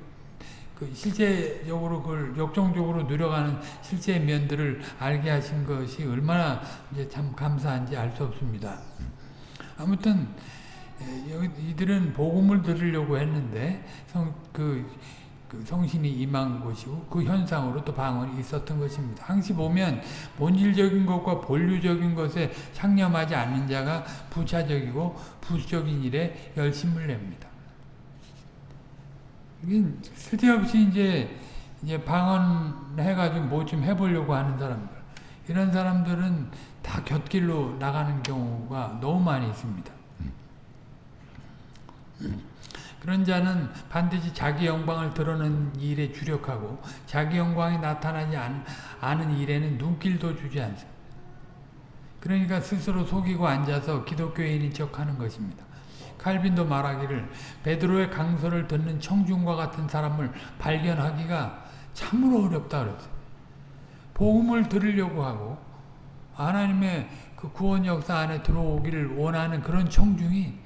그 실제적으로 그걸 역정적으로 누려가는 실제 면들을 알게 하신 것이 얼마나 이제 참 감사한지 알 수 없습니다. 아무튼 여기 이들은 복음을 들으려고 했는데 성 그 그 성신이 임한 것이고 그 현상으로 또 방언이 있었던 것입니다. 항시 보면 본질적인 것과 본류적인 것에 상념하지 않는 자가 부차적이고 부수적인 일에 열심을 냅니다. 쓸데없이 이제 이제 방언해가지고 뭐 좀 해보려고 하는 사람들 이런 사람들은 다 곁길로 나가는 경우가 너무 많이 있습니다. 그런 자는 반드시 자기 영광을 드러내는 일에 주력하고 자기 영광이 나타나지 않, 은 일에는 눈길도 주지 않습니다. 그러니까 스스로 속이고 앉아서 기독교인인 척하는 것입니다. 칼빈도 말하기를 베드로의 강서를 듣는 청중과 같은 사람을 발견하기가 참으로 어렵다 그랬어요. 복음을 들으려고 하고 하나님의 그 구원 역사 안에 들어오기를 원하는 그런 청중이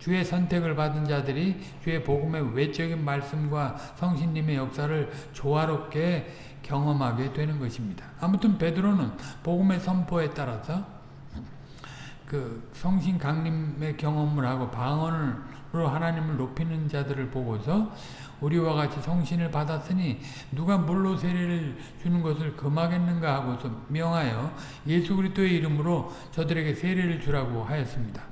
주의 선택을 받은 자들이 주의 복음의 외적인 말씀과 성신님의 역사를 조화롭게 경험하게 되는 것입니다. 아무튼 베드로는 복음의 선포에 따라서 그 성신 강림의 경험을 하고 방언으로 하나님을 높이는 자들을 보고서 우리와 같이 성신을 받았으니 누가 물로 세례를 주는 것을 금하겠는가 하고서 명하여 예수 그리스도의 이름으로 저들에게 세례를 주라고 하였습니다.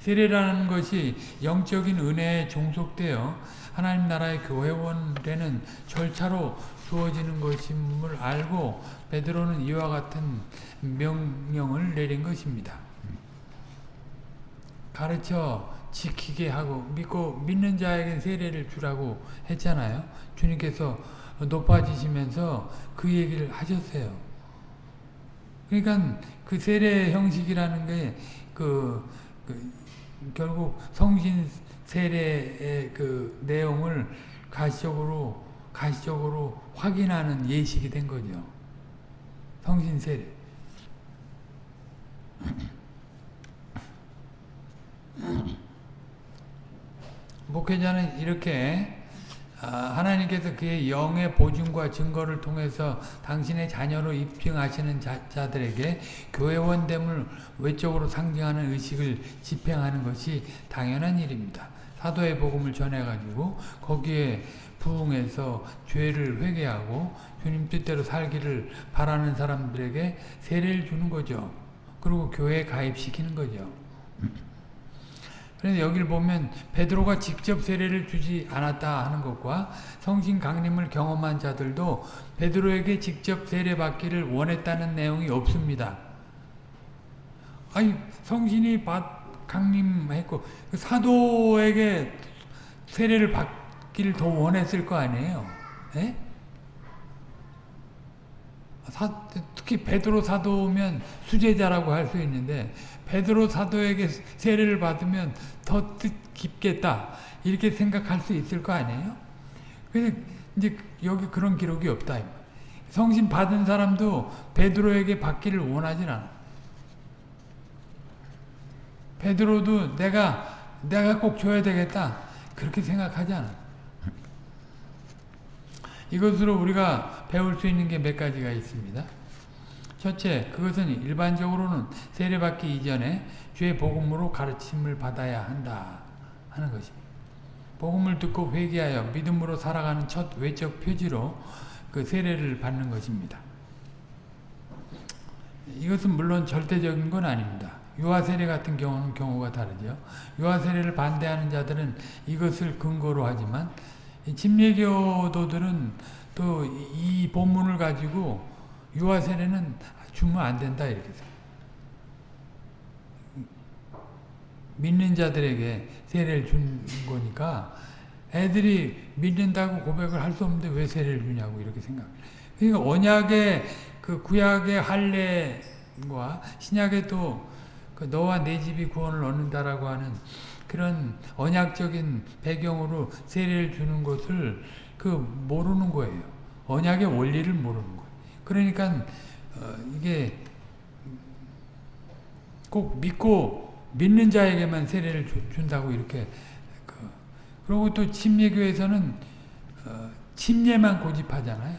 세례라는 것이 영적인 은혜에 종속되어 하나님 나라의 교회원 되는 절차로 주어지는 것임을 알고 베드로는 이와 같은 명령을 내린 것입니다. 가르쳐 지키게 하고 믿고 믿는 자에게 세례를 주라고 했잖아요. 주님께서 높아지시면서 그 얘기를 하셨어요. 그러니까 그 세례 형식이라는 게그 그 결국 성신 세례의 그 내용을 가시적으로 가시적으로 확인하는 예식이 된 거죠. 성신 세례. 목회자는 이렇게 아, 하나님께서 그의 영의 보증과 증거를 통해서 당신의 자녀로 입증하시는 자, 들에게 교회원됨을 외적으로 상징하는 의식을 집행하는 것이 당연한 일입니다. 사도의 복음을 전해가지고 거기에 부응해서 죄를 회개하고 주님 뜻대로 살기를 바라는 사람들에게 세례를 주는 거죠. 그리고 교회에 가입시키는 거죠. 그래서 여기를 보면 베드로가 직접 세례를 주지 않았다 하는 것과 성신 강림을 경험한 자들도 베드로에게 직접 세례 받기를 원했다는 내용이 없습니다. 아니 성신이 받 강림했고 그 사도에게 세례를 받 기를 더 원했을 거 아니에요. 에? 사, 특히 베드로 사도면 수제자라고 할 수 있는데 베드로 사도에게 세례를 받으면 더 뜻깊겠다 이렇게 생각할 수 있을 거 아니에요? 근데 이제 여기 그런 기록이 없다. 성신 받은 사람도 베드로에게 받기를 원하진 않아. 베드로도 내가 내가 꼭 줘야 되겠다 그렇게 생각하지 않아. 이것으로 우리가 배울 수 있는 게 몇 가지가 있습니다. 첫째, 그것은 일반적으로는 세례받기 이전에 죄 복음으로 가르침을 받아야 한다 하는 것입니다. 복음을 듣고 회개하여 믿음으로 살아가는 첫 외적 표지로 그 세례를 받는 것입니다. 이것은 물론 절대적인 건 아닙니다. 유아 세례 같은 경우는 경우가 다르죠. 유아 세례를 반대하는 자들은 이것을 근거로 하지만 침례교도들은 또 이 본문을 가지고 유아 세례는 주면 안 된다 이렇게 믿는 자들에게 세례를 준 거니까 애들이 믿는다고 고백을 할 수 없는데 왜 세례를 주냐고 이렇게 생각. 그러니까 언약의 그 구약의 할례와 신약의 또 그 너와 내 집이 구원을 얻는다라고 하는 그런 언약적인 배경으로 세례를 주는 것을 그 모르는 거예요. 언약의 원리를 모르는 거예요. 그러니까 어 이게 꼭 믿고 믿는 자에게만 세례를 준다고 이렇게 그 그리고 또 침례교에서는 어 침례만 고집하잖아요.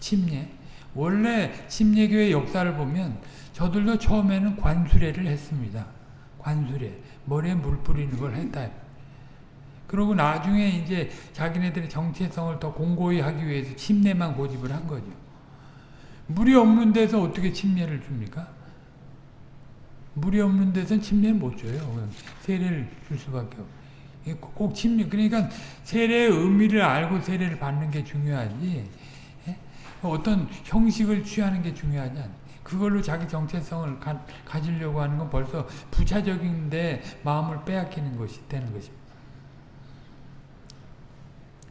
침례. 원래 침례교의 역사를 보면 저들도 처음에는 관수례를 했습니다. 관수례. 머리에 물 뿌리는 걸 했다. 그리고 나중에 이제 자기네들의 정체성을 더 공고히 하기 위해서 침례만 고집을 한 거죠. 물이 없는 데서 어떻게 침례를 줍니까? 물이 없는 데서는 침례 못 줘요. 세례를 줄 수밖에 없고. 꼭 침례, 그러니까 세례의 의미를 알고 세례를 받는 게 중요하지. 예? 어떤 형식을 취하는 게 중요하지 않 그걸로 자기 정체성을 가, 가지려고 하는 건 벌써 부차적인데 마음을 빼앗기는 것이 되는 것입니다.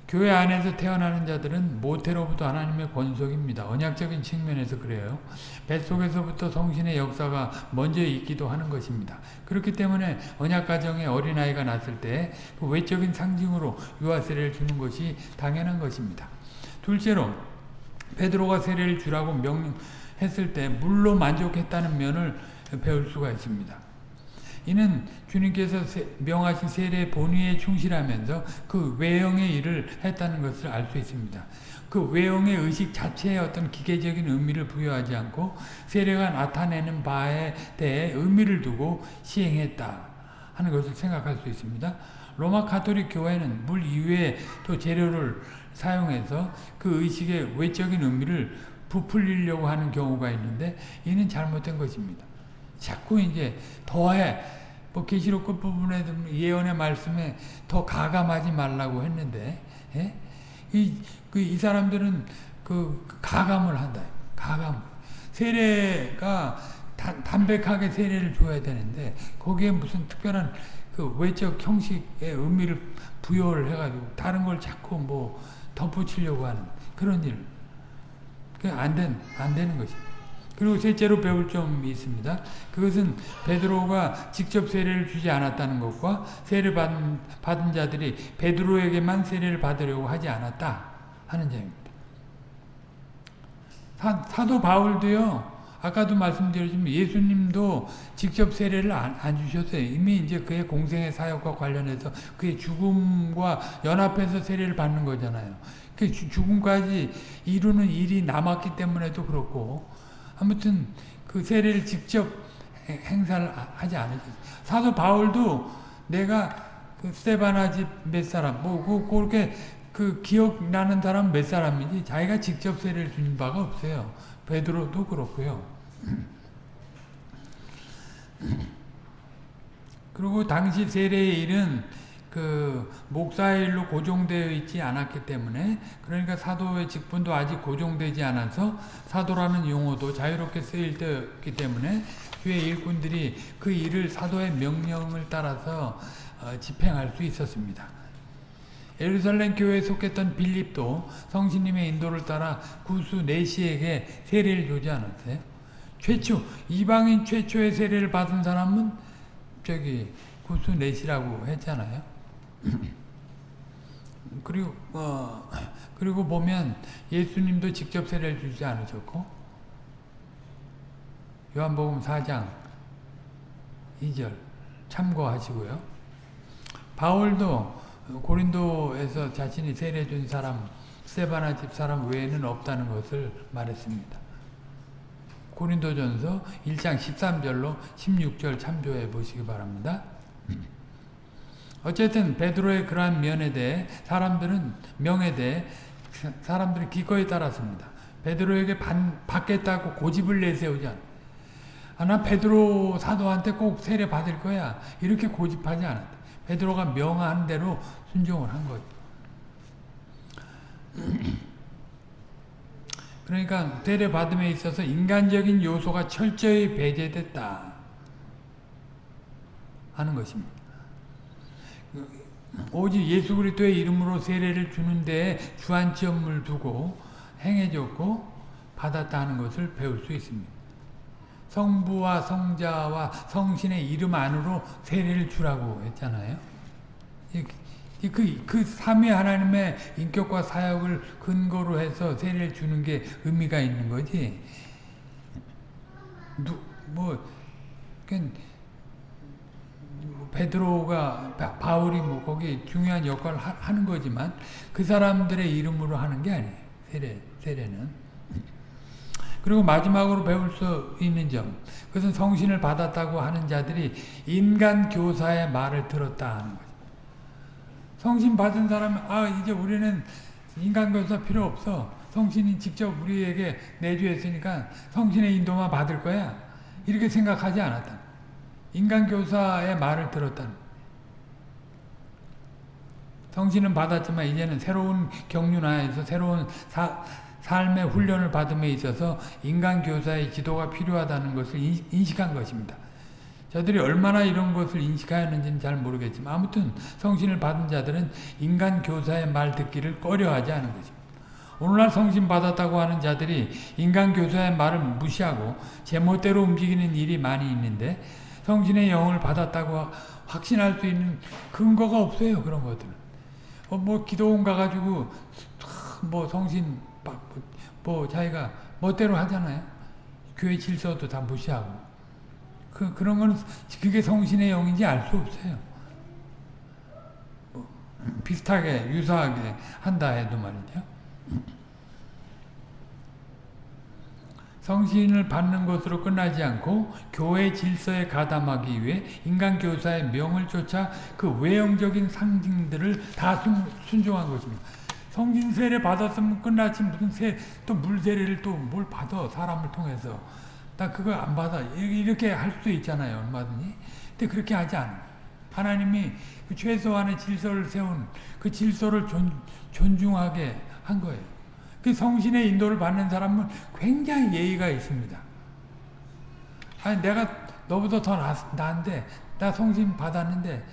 교회 안에서 태어나는 자들은 모태로부터 하나님의 권속입니다. 언약적인 측면에서 그래요. 뱃속에서부터 성신의 역사가 먼저 있기도 하는 것입니다. 그렇기 때문에 언약가정에 어린아이가 났을 때 그 외적인 상징으로 유아 세례를 주는 것이 당연한 것입니다. 둘째로 베드로가 세례를 주라고 명 했을 때 물로 만족했다는 면을 배울 수가 있습니다. 이는 주님께서 명하신 세례 본의에 충실하면서 그 외형의 일을 했다는 것을 알 수 있습니다. 그 외형의 의식 자체에 어떤 기계적인 의미를 부여하지 않고 세례가 나타내는 바에 대해 의미를 두고 시행했다 하는 것을 생각할 수 있습니다. 로마 카톨릭 교회는 물 이외에 또 재료를 사용해서 그 의식의 외적인 의미를 부풀리려고 하는 경우가 있는데 이는 잘못된 것입니다. 자꾸 이제 더해 뭐 계시록 끝부분에 예언의 말씀에 더 가감하지 말라고 했는데 예? 이, 그, 이 사람들은 그 가감을 한다. 가감. 세례가 다, 담백하게 세례를 줘야 되는데 거기에 무슨 특별한 그 외적 형식의 의미를 부여를 해가지고 다른 걸 자꾸 뭐 덧붙이려고 하는 그런 일. 안 된, 안 되는 것입니다. 그리고 셋째로 배울 점이 있습니다. 그것은 베드로가 직접 세례를 주지 않았다는 것과 세례 받은, 받은 자들이 베드로에게만 세례를 받으려고 하지 않았다 하는 점입니다. 사, 사도 바울도요. 아까도 말씀드렸지만 예수님도 직접 세례를 안, 안, 주셨어요. 이미 이제 그의 공생의 사역과 관련해서 그의 죽음과 연합해서 세례를 받는 거잖아요. 그 죽음까지 이루는 일이 남았기 때문에도 그렇고 아무튼 그 세례를 직접 행사를 하지 않으셨어요. 사도 바울도 내가 그 스테바나 집 몇 사람, 뭐, 그, 그렇게 그 기억나는 사람 몇 사람이지 자기가 직접 세례를 준 바가 없어요. 베드로도 그렇고요. 그리고 당시 세례의 일은 그 목사의 일로 고정되어 있지 않았기 때문에 그러니까 사도의 직분도 아직 고정되지 않아서 사도라는 용어도 자유롭게 쓰일 때였기 때문에 주의 일꾼들이 그 일을 사도의 명령을 따라서 어, 집행할 수 있었습니다. 예루살렘 교회에 속했던 빌립도 성신님의 인도를 따라 구수 네시에게 세례를 주지 않았어요. 최초 이방인 최초의 세례를 받은 사람은 저기 구수 네시라고 했잖아요. 그리고 어, 그리고 보면 예수님도 직접 세례를 주지 않으셨고 요한복음 4장 2절 참고하시고요. 바울도 고린도에서 자신이 세례 준 사람 스테바나 집 사람 외에는 없다는 것을 말했습니다. 고린도전서 1장 13절로 16절 참조해 보시기 바랍니다. 어쨌든 베드로의 그러한 면에 대해 사람들은 명에 대해 사람들이 기꺼이 따랐습니다. 베드로에게 반, 받겠다고 고집을 내세우지 않. 아, 나 베드로 사도한테 꼭 세례 받을 거야. 이렇게 고집하지 않았다. 베드로가 명한 대로 순종을 한 거죠. 그러니까 세례 받음에 있어서 인간적인 요소가 철저히 배제됐다 하는 것입니다. 오직 예수 그리스도의 이름으로 세례를 주는데 주안점을 두고 행해졌고 받았다 는 것을 배울 수 있습니다. 성부와 성자와 성신의 이름 안으로 세례를 주라고 했잖아요. 그, 그 삼위 하나님의 인격과 사역을 근거로 해서 세례를 주는 게 의미가 있는 거지. 누, 뭐, 베드로가 바울이 뭐 거기 중요한 역할을 하, 는 거지만 그 사람들의 이름으로 하는 게 아니에요. 세례, 세례는. 그리고 마지막으로 배울 수 있는 점. 그것은 성신을 받았다고 하는 자들이 인간 교사의 말을 들었다 하는 거죠. 성신 받은 사람은 아 이제 우리는 인간 교사 필요 없어. 성신이 직접 우리에게 내주했으니까 성신의 인도만 받을 거야. 이렇게 생각하지 않았다. 인간 교사의 말을 들었다는 성신은 받았지만 이제는 새로운 경륜하에서 새로운 사, 삶의 훈련을 받음에 있어서 인간 교사의 지도가 필요하다는 것을 인식한 것입니다. 저들이 얼마나 이런 것을 인식하였는지는 잘 모르겠지만 아무튼 성신을 받은 자들은 인간 교사의 말 듣기를 꺼려하지 않은 것입니다. 오늘날 성신 받았다고 하는 자들이 인간 교사의 말을 무시하고 제멋대로 움직이는 일이 많이 있는데 성신의 영을 받았다고 확신할 수 있는 근거가 없어요. 그런 것들은. 어, 뭐 기도원 가가지고 뭐 성신 뭐 자기가 멋대로 하잖아요. 교회 질서도 다 무시하고. 그, 그런 건 그게 성신의 영인지 알 수 없어요. 뭐 비슷하게 유사하게 한다 해도 말이죠. 성신을 받는 것으로 끝나지 않고 교회 질서에 가담하기 위해 인간 교사의 명을 쫓아 그 외형적인 상징들을 다 순, 종한 것입니다. 성신 세례 받았으면 끝났지 무슨 세, 또 물세례를 또 뭘 받아 사람을 통해서. 나 그거 안 받아. 이렇게 할 수 있잖아요 얼마든지. 근데 그렇게 하지 않아 하나님이 그 최소한의 질서를 세운 그 질서를 존, 존중하게 한 거예요 그 성신의 인도를 받는 사람은 굉장히 예의가 있습니다. 아니 내가 너보다 더 나, 나은데 나 성신 받았는데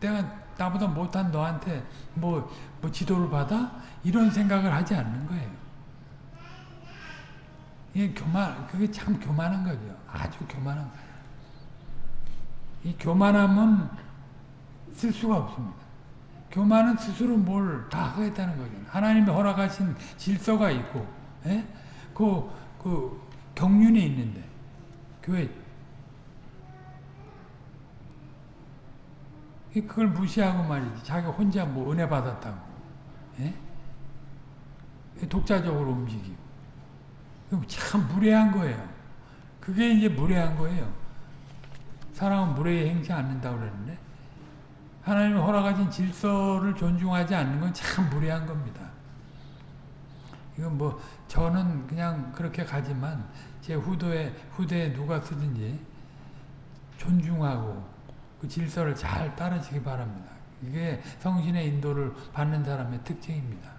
내가 나보다 못한 너한테 뭐, 뭐 지도를 받아? 이런 생각을 하지 않는 거예요. 이게 교만, 그게 참 교만한 거죠. 아주 교만한 거예요. 이 교만함은 쓸 수가 없습니다. 교만은 스스로 뭘 다 하겠다는 거죠. 하나님이 허락하신 질서가 있고, 예? 그, 그, 경륜이 있는데, 교회. 그걸 무시하고 말이지. 자기 혼자 뭐 은혜 받았다고. 예? 독자적으로 움직이고. 참 무례한 거예요. 그게 이제 무례한 거예요. 사람은 무례히 행치 않는다고 그랬는데, 하나님이 허락하신 질서를 존중하지 않는 건 참 무례한 겁니다. 이건 뭐 저는 그냥 그렇게 가지만 제 후대에 후대에 누가 쓰든지 존중하고 그 질서를 잘 따르시기 바랍니다. 이게 성신의 인도를 받는 사람의 특징입니다.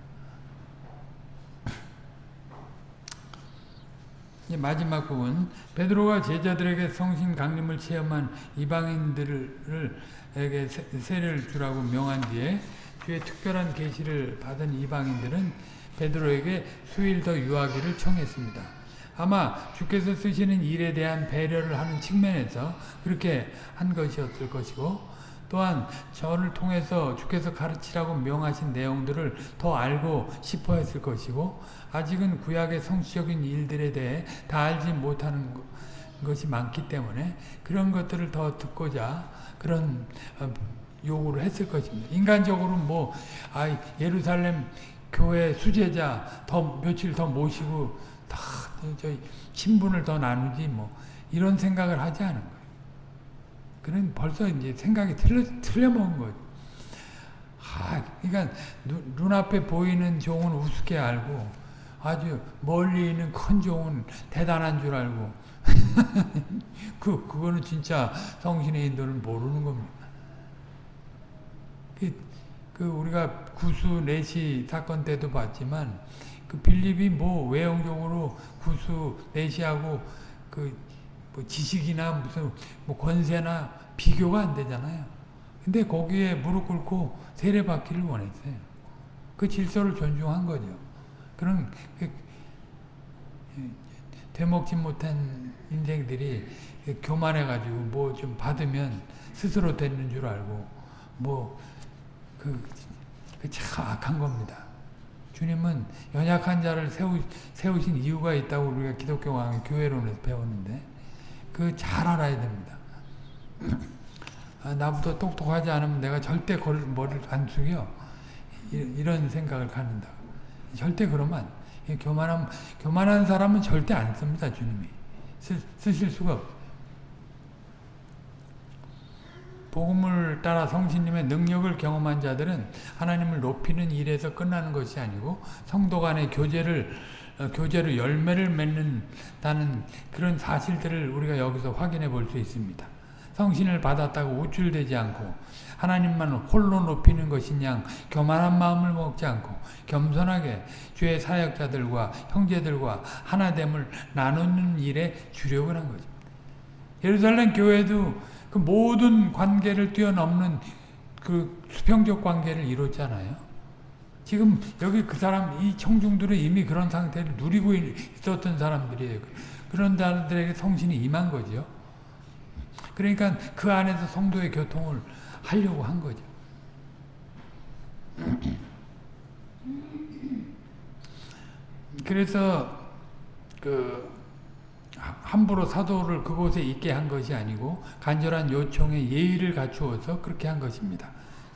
마지막 부분 베드로가 제자들에게 성신 강림을 체험한 이방인들을 에게 세례를 주라고 명한 뒤에 주의 특별한 계시를 받은 이방인들은 베드로에게 수일 더 유하기를 청했습니다. 아마 주께서 쓰시는 일에 대한 배려를 하는 측면에서 그렇게 한 것이었을 것이고 또한 저를 통해서 주께서 가르치라고 명하신 내용들을 더 알고 싶어 했을 것이고 아직은 구약의 성취적인 일들에 대해 다 알지 못하는 것 이 많기 때문에 그런 것들을 더 듣고자 그런 어, 요구를 했을 것입니다. 인간적으로 뭐 아, 예루살렘 교회 수제자 더 며칠 더 모시고 다 친분을 더 나누지 뭐 이런 생각을 하지 않은 거예요. 그는 벌써 이제 생각이 틀려 틀려먹은 거죠. 아, 그러니까 눈, 눈앞에 보이는 종은 우습게 알고 아주 멀리 있는 큰 종은 대단한 줄 알고 그 그거는 진짜 성신의 인도를 모르는 겁니다. 그, 그 우리가 구수 내시 사건 때도 봤지만 그 빌립이 뭐 외형적으로 구수 내시하고 그 뭐 지식이나 무슨 뭐 권세나 비교가 안 되잖아요. 근데 거기에 무릎 꿇고 세례 받기를 원했어요. 그 질서를 존중한 거죠. 그런 그, 되먹지 못한 인생들이 교만해가지고 뭐 좀 받으면 스스로 되는 줄 알고 뭐그 그 참 악한 겁니다. 주님은 연약한 자를 세우, 세우신 이유가 있다고 우리가 기독교 강의 교회론에서 배웠는데 그 잘 알아야 됩니다. 아, 나보다 똑똑하지 않으면 내가 절대 머리를 안 숙여 이 런 생각을 갖는다. 절대 그러면 교만한 교만한 사람은 절대 안 씁니다 주님이 쓰, 쓰실 수가 없. 복음을 따라 성신님의 능력을 경험한 자들은 하나님을 높이는 일에서 끝나는 것이 아니고 성도 간의 교제를 어, 교제로 열매를 맺는다는 그런 사실들을 우리가 여기서 확인해 볼 수 있습니다. 성신을 받았다고 우쭐대지 않고 하나님만 홀로 높이는 것이냐 교만한 마음을 먹지 않고 겸손하게 주의 사역자들과 형제들과 하나됨을 나누는 일에 주력을 한 거죠. 예루살렘 교회도 그 모든 관계를 뛰어넘는 그 수평적 관계를 이뤘잖아요. 지금 여기 그 사람 이 청중들은 이미 그런 상태를 누리고 있었던 사람들이에요. 그런 사람들에게 성신이 임한 거죠. 그러니까 그 안에서 성도의 교통을 하려고 한 거죠. 그래서 그 함부로 사도를 그곳에 있게 한 것이 아니고 간절한 요청에 예의를 갖추어서 그렇게 한 것입니다.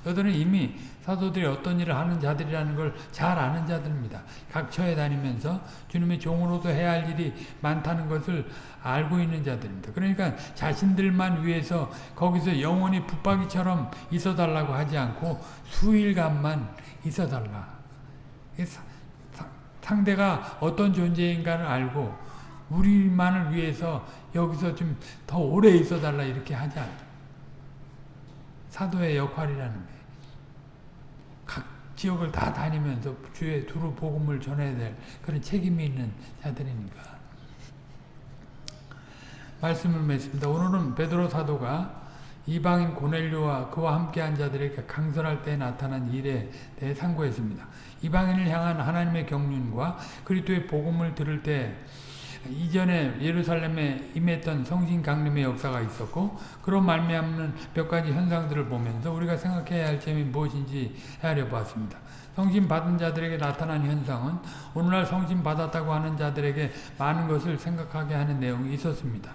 저들은 이미 사도들이 어떤 일을 하는 자들이라는 걸 잘 아는 자들입니다. 각 처에 다니면서 주님의 종으로서 해야 할 일이 많다는 것을 알고 있는 자들입니다. 그러니까 자신들만 위해서 거기서 영원히 붙박이처럼 있어달라고 하지 않고 수일간만 있어달라. 상대가 어떤 존재인가를 알고 우리만을 위해서 여기서 좀 더 오래 있어달라 이렇게 하지 않아. 사도의 역할이라는 거예요. 각 지역을 다 다니면서 주의 두루 복음을 전해야 될 그런 책임이 있는 자들이니까. 말씀을 맺습니다. 오늘은 베드로 사도가 이방인 고넬료와 그와 함께한 자들에게 강선할 때 나타난 일에 대해 상고했습니다. 이방인을 향한 하나님의 경륜과 그리스도의 복음을 들을 때 이전에 예루살렘에 임했던 성신 강림의 역사가 있었고 그로 말미암는 몇 가지 현상들을 보면서 우리가 생각해야 할 점이 무엇인지 헤아려 보았습니다. 성신 받은 자들에게 나타난 현상은 오늘날 성신 받았다고 하는 자들에게 많은 것을 생각하게 하는 내용이 있었습니다.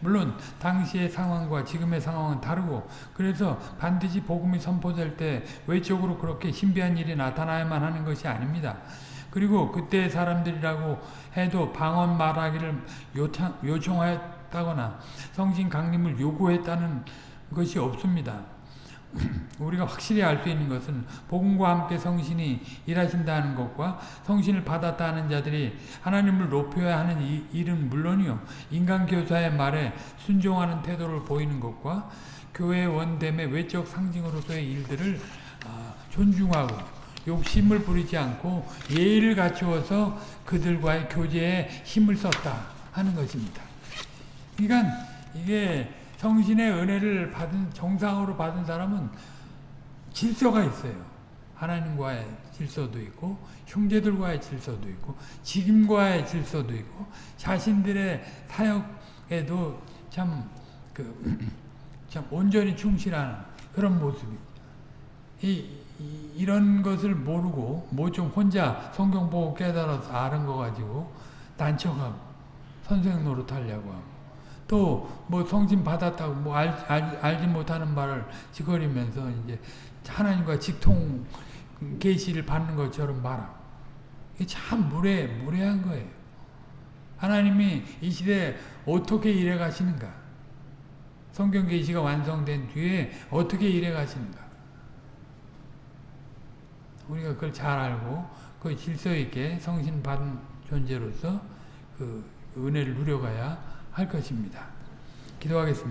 물론 당시의 상황과 지금의 상황은 다르고 그래서 반드시 복음이 선포될 때 외적으로 그렇게 신비한 일이 나타나야만 하는 것이 아닙니다. 그리고 그때 사람들이라고 해도 방언 말하기를 요청, 요청하였다거나 성신 강림을 요구했다는 것이 없습니다. 우리가 확실히 알 수 있는 것은 복음과 함께 성신이 일하신다는 것과 성신을 받았다는 자들이 하나님을 높여야 하는 이 일은 물론이요 인간 교사의 말에 순종하는 태도를 보이는 것과 교회 원됨의 외적 상징으로서의 일들을 아, 존중하고 욕심을 부리지 않고 예의를 갖추어서 그들과의 교제에 힘을 썼다 하는 것입니다. 그러니까 이게 성신의 은혜를 받은 정상으로 받은 사람은 질서가 있어요. 하나님과의 질서도 있고 형제들과의 질서도 있고 직임과의 질서도 있고 자신들의 사역에도 참 그, 참 온전히 충실하는 그런 모습이 이 이런 것을 모르고 뭐 좀 혼자 성경 보고 깨달아서 아는 거 가지고 난척하고 선생 노릇하려고 하고 또 뭐 성진 받았다고 뭐 알, 알, 알지 못하는 말을 지거리면서 이제 하나님과 직통 계시를 받는 것처럼 말하고 이게 참 무례 무례한 거예요. 하나님이 이 시대에 어떻게 일해 가시는가? 성경 계시가 완성된 뒤에 어떻게 일해 가시는가? 우리가 그걸 잘 알고 그 질서 있게 성신 받은 존재로서 그 은혜를 누려가야 할 것입니다. 기도하겠습니다.